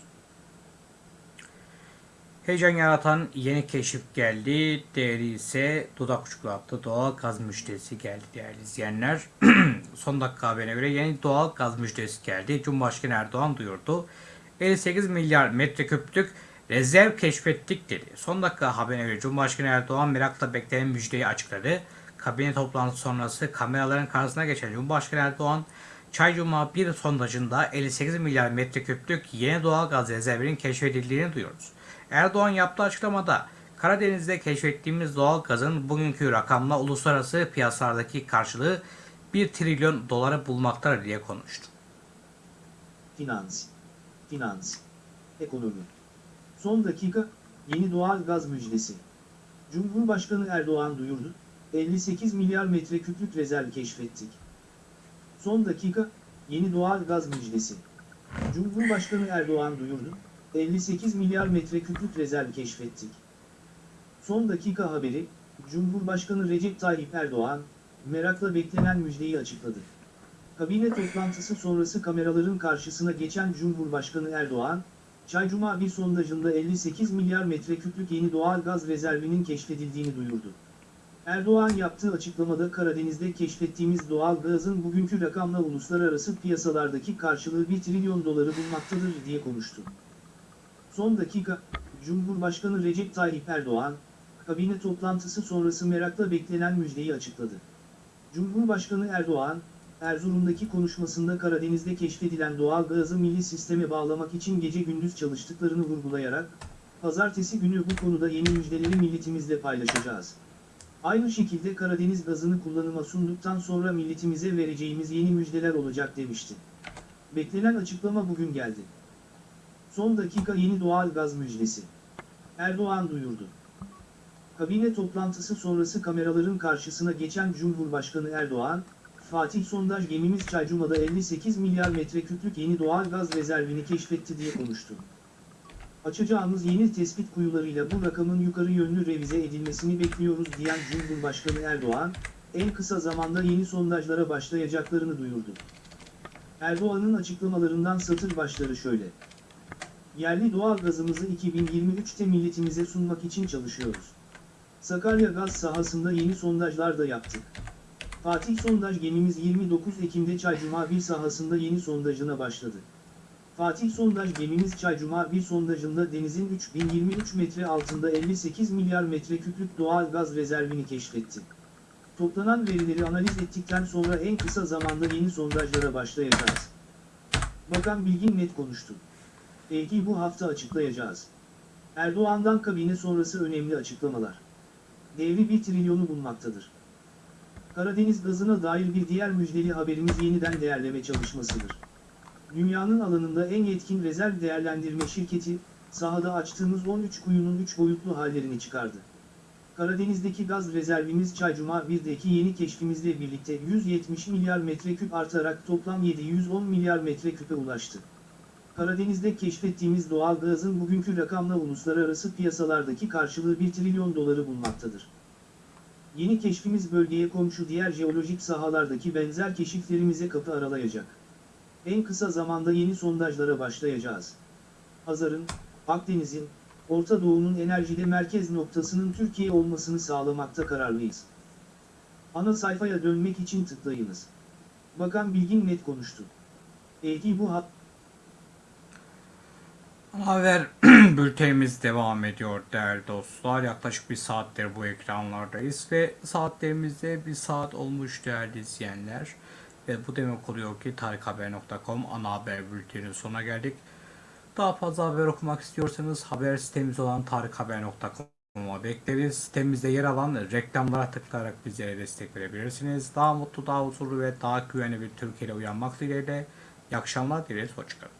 Heyecan yaratan yeni keşif geldi. Değeri ise dudak uçuklattı. Doğal gaz müjdesi geldi değerli izleyenler. Son dakika haberine göre yeni doğal gaz müjdesi geldi. Cumhurbaşkanı Erdoğan duyurdu. 58 milyar metreküplük rezerv keşfettik dedi. Son dakika haberine göre Cumhurbaşkanı Erdoğan merakla beklenen müjdeyi açıkladı. Kabine toplantısı sonrası kameraların karşısına geçen Cumhurbaşkanı Erdoğan, Çaycuma 1 sondajında 58 milyar metreküplük yeni doğal gaz rezervinin keşfedildiğini duyuyoruz. Erdoğan yaptığı açıklamada Karadeniz'de keşfettiğimiz doğal gazın bugünkü rakamla uluslararası piyasalardaki karşılığı 1 trilyon doları bulmaktadır diye konuştu. Finans. Finans. Ekonomi. Son dakika, yeni doğal gaz müjdesi. Cumhurbaşkanı Erdoğan duyurdu, 58 milyar metreküplük rezerv keşfettik. Son dakika, yeni doğal gaz müjdesi. Cumhurbaşkanı Erdoğan duyurdu, 58 milyar metreküplük rezerv keşfettik. Son dakika haberi, Cumhurbaşkanı Recep Tayyip Erdoğan, merakla beklenen müjdeyi açıkladı. Kabine toplantısı sonrası kameraların karşısına geçen Cumhurbaşkanı Erdoğan, Çaycuma bir sondajında 58 milyar metreküplük yeni doğal gaz rezervinin keşfedildiğini duyurdu. Erdoğan yaptığı açıklamada Karadeniz'de keşfettiğimiz doğal gazın bugünkü rakamla uluslararası piyasalardaki karşılığı 1 trilyon doları bulmaktadır diye konuştu. Son dakika, Cumhurbaşkanı Recep Tayyip Erdoğan, kabine toplantısı sonrası merakla beklenen müjdeyi açıkladı. Cumhurbaşkanı Erdoğan, Erzurum'daki konuşmasında Karadeniz'de keşfedilen doğal gazı milli sisteme bağlamak için gece gündüz çalıştıklarını vurgulayarak, pazartesi günü bu konuda yeni müjdeleri milletimizle paylaşacağız. Aynı şekilde Karadeniz gazını kullanıma sunduktan sonra milletimize vereceğimiz yeni müjdeler olacak demişti. Beklenen açıklama bugün geldi. Son dakika yeni doğal gaz müjdesi. Erdoğan duyurdu. Kabine toplantısı sonrası kameraların karşısına geçen Cumhurbaşkanı Erdoğan, Fatih sondaj gemimiz Çaycuma'da 58 milyar metreküplük yeni doğal gaz rezervini keşfetti diye konuştu. Açacağımız yeni tespit kuyularıyla bu rakamın yukarı yönlü revize edilmesini bekliyoruz diyen Cumhurbaşkanı Erdoğan, en kısa zamanda yeni sondajlara başlayacaklarını duyurdu. Erdoğan'ın açıklamalarından satır başları şöyle. Yerli doğal gazımızı 2023'te milletimize sunmak için çalışıyoruz. Sakarya gaz sahasında yeni sondajlar da yaptık. Fatih sondaj gemimiz 29 Ekim'de Çaycuma 1 sahasında yeni sondajına başladı. Fatih sondaj gemimiz Çaycuma 1 sondajında denizin 3023 metre altında 58 milyar metreküplük doğal gaz rezervini keşfetti. Toplanan verileri analiz ettikten sonra en kısa zamanda yeni sondajlara başlayacağız. Bakan Bilgin net konuştu. Belki bu hafta açıklayacağız. Erdoğan'dan kabine sonrası önemli açıklamalar. Devri 1 trilyonu bulmaktadır. Karadeniz gazına dair bir diğer müjdeli haberimiz yeniden değerleme çalışmasıdır. Dünyanın alanında en yetkin rezerv değerlendirme şirketi, sahada açtığımız 13 kuyunun 3 boyutlu hallerini çıkardı. Karadeniz'deki gaz rezervimiz Çaycuma 1'deki yeni keşfimizle birlikte 170 milyar metreküp artarak toplam 710 milyar metreküpe ulaştı. Karadeniz'de keşfettiğimiz doğal gazın bugünkü rakamla uluslararası piyasalardaki karşılığı 1 trilyon doları bulmaktadır. Yeni keşfimiz bölgeye komşu diğer jeolojik sahalardaki benzer keşiflerimize kapı aralayacak. En kısa zamanda yeni sondajlara başlayacağız. Hazar'ın, Akdeniz'in, Orta Doğu'nun enerjide merkez noktasının Türkiye olmasını sağlamakta kararlıyız. Ana sayfaya dönmek için tıklayınız. Bakan Bilgin net konuştu. Belki bu hat Haber bültenimiz devam ediyor değerli dostlar. Yaklaşık bir saattir bu ekranlardayız ve saatlerimizde bir saat olmuş değerli izleyenler. Ve bu demek oluyor ki tarikhaber.com ana haber bülteninin sonuna geldik. Daha fazla haber okumak istiyorsanız haber sitemiz olan tarikhaber.com'a bekleriz. Sitemizde yer alan reklamlara tıklayarak bizlere destek verebilirsiniz. Daha mutlu, daha huzurlu ve daha güvenli bir Türkiye'de uyanmak dileğiyle. İyi akşamlar dileriz. Hoşçakalın.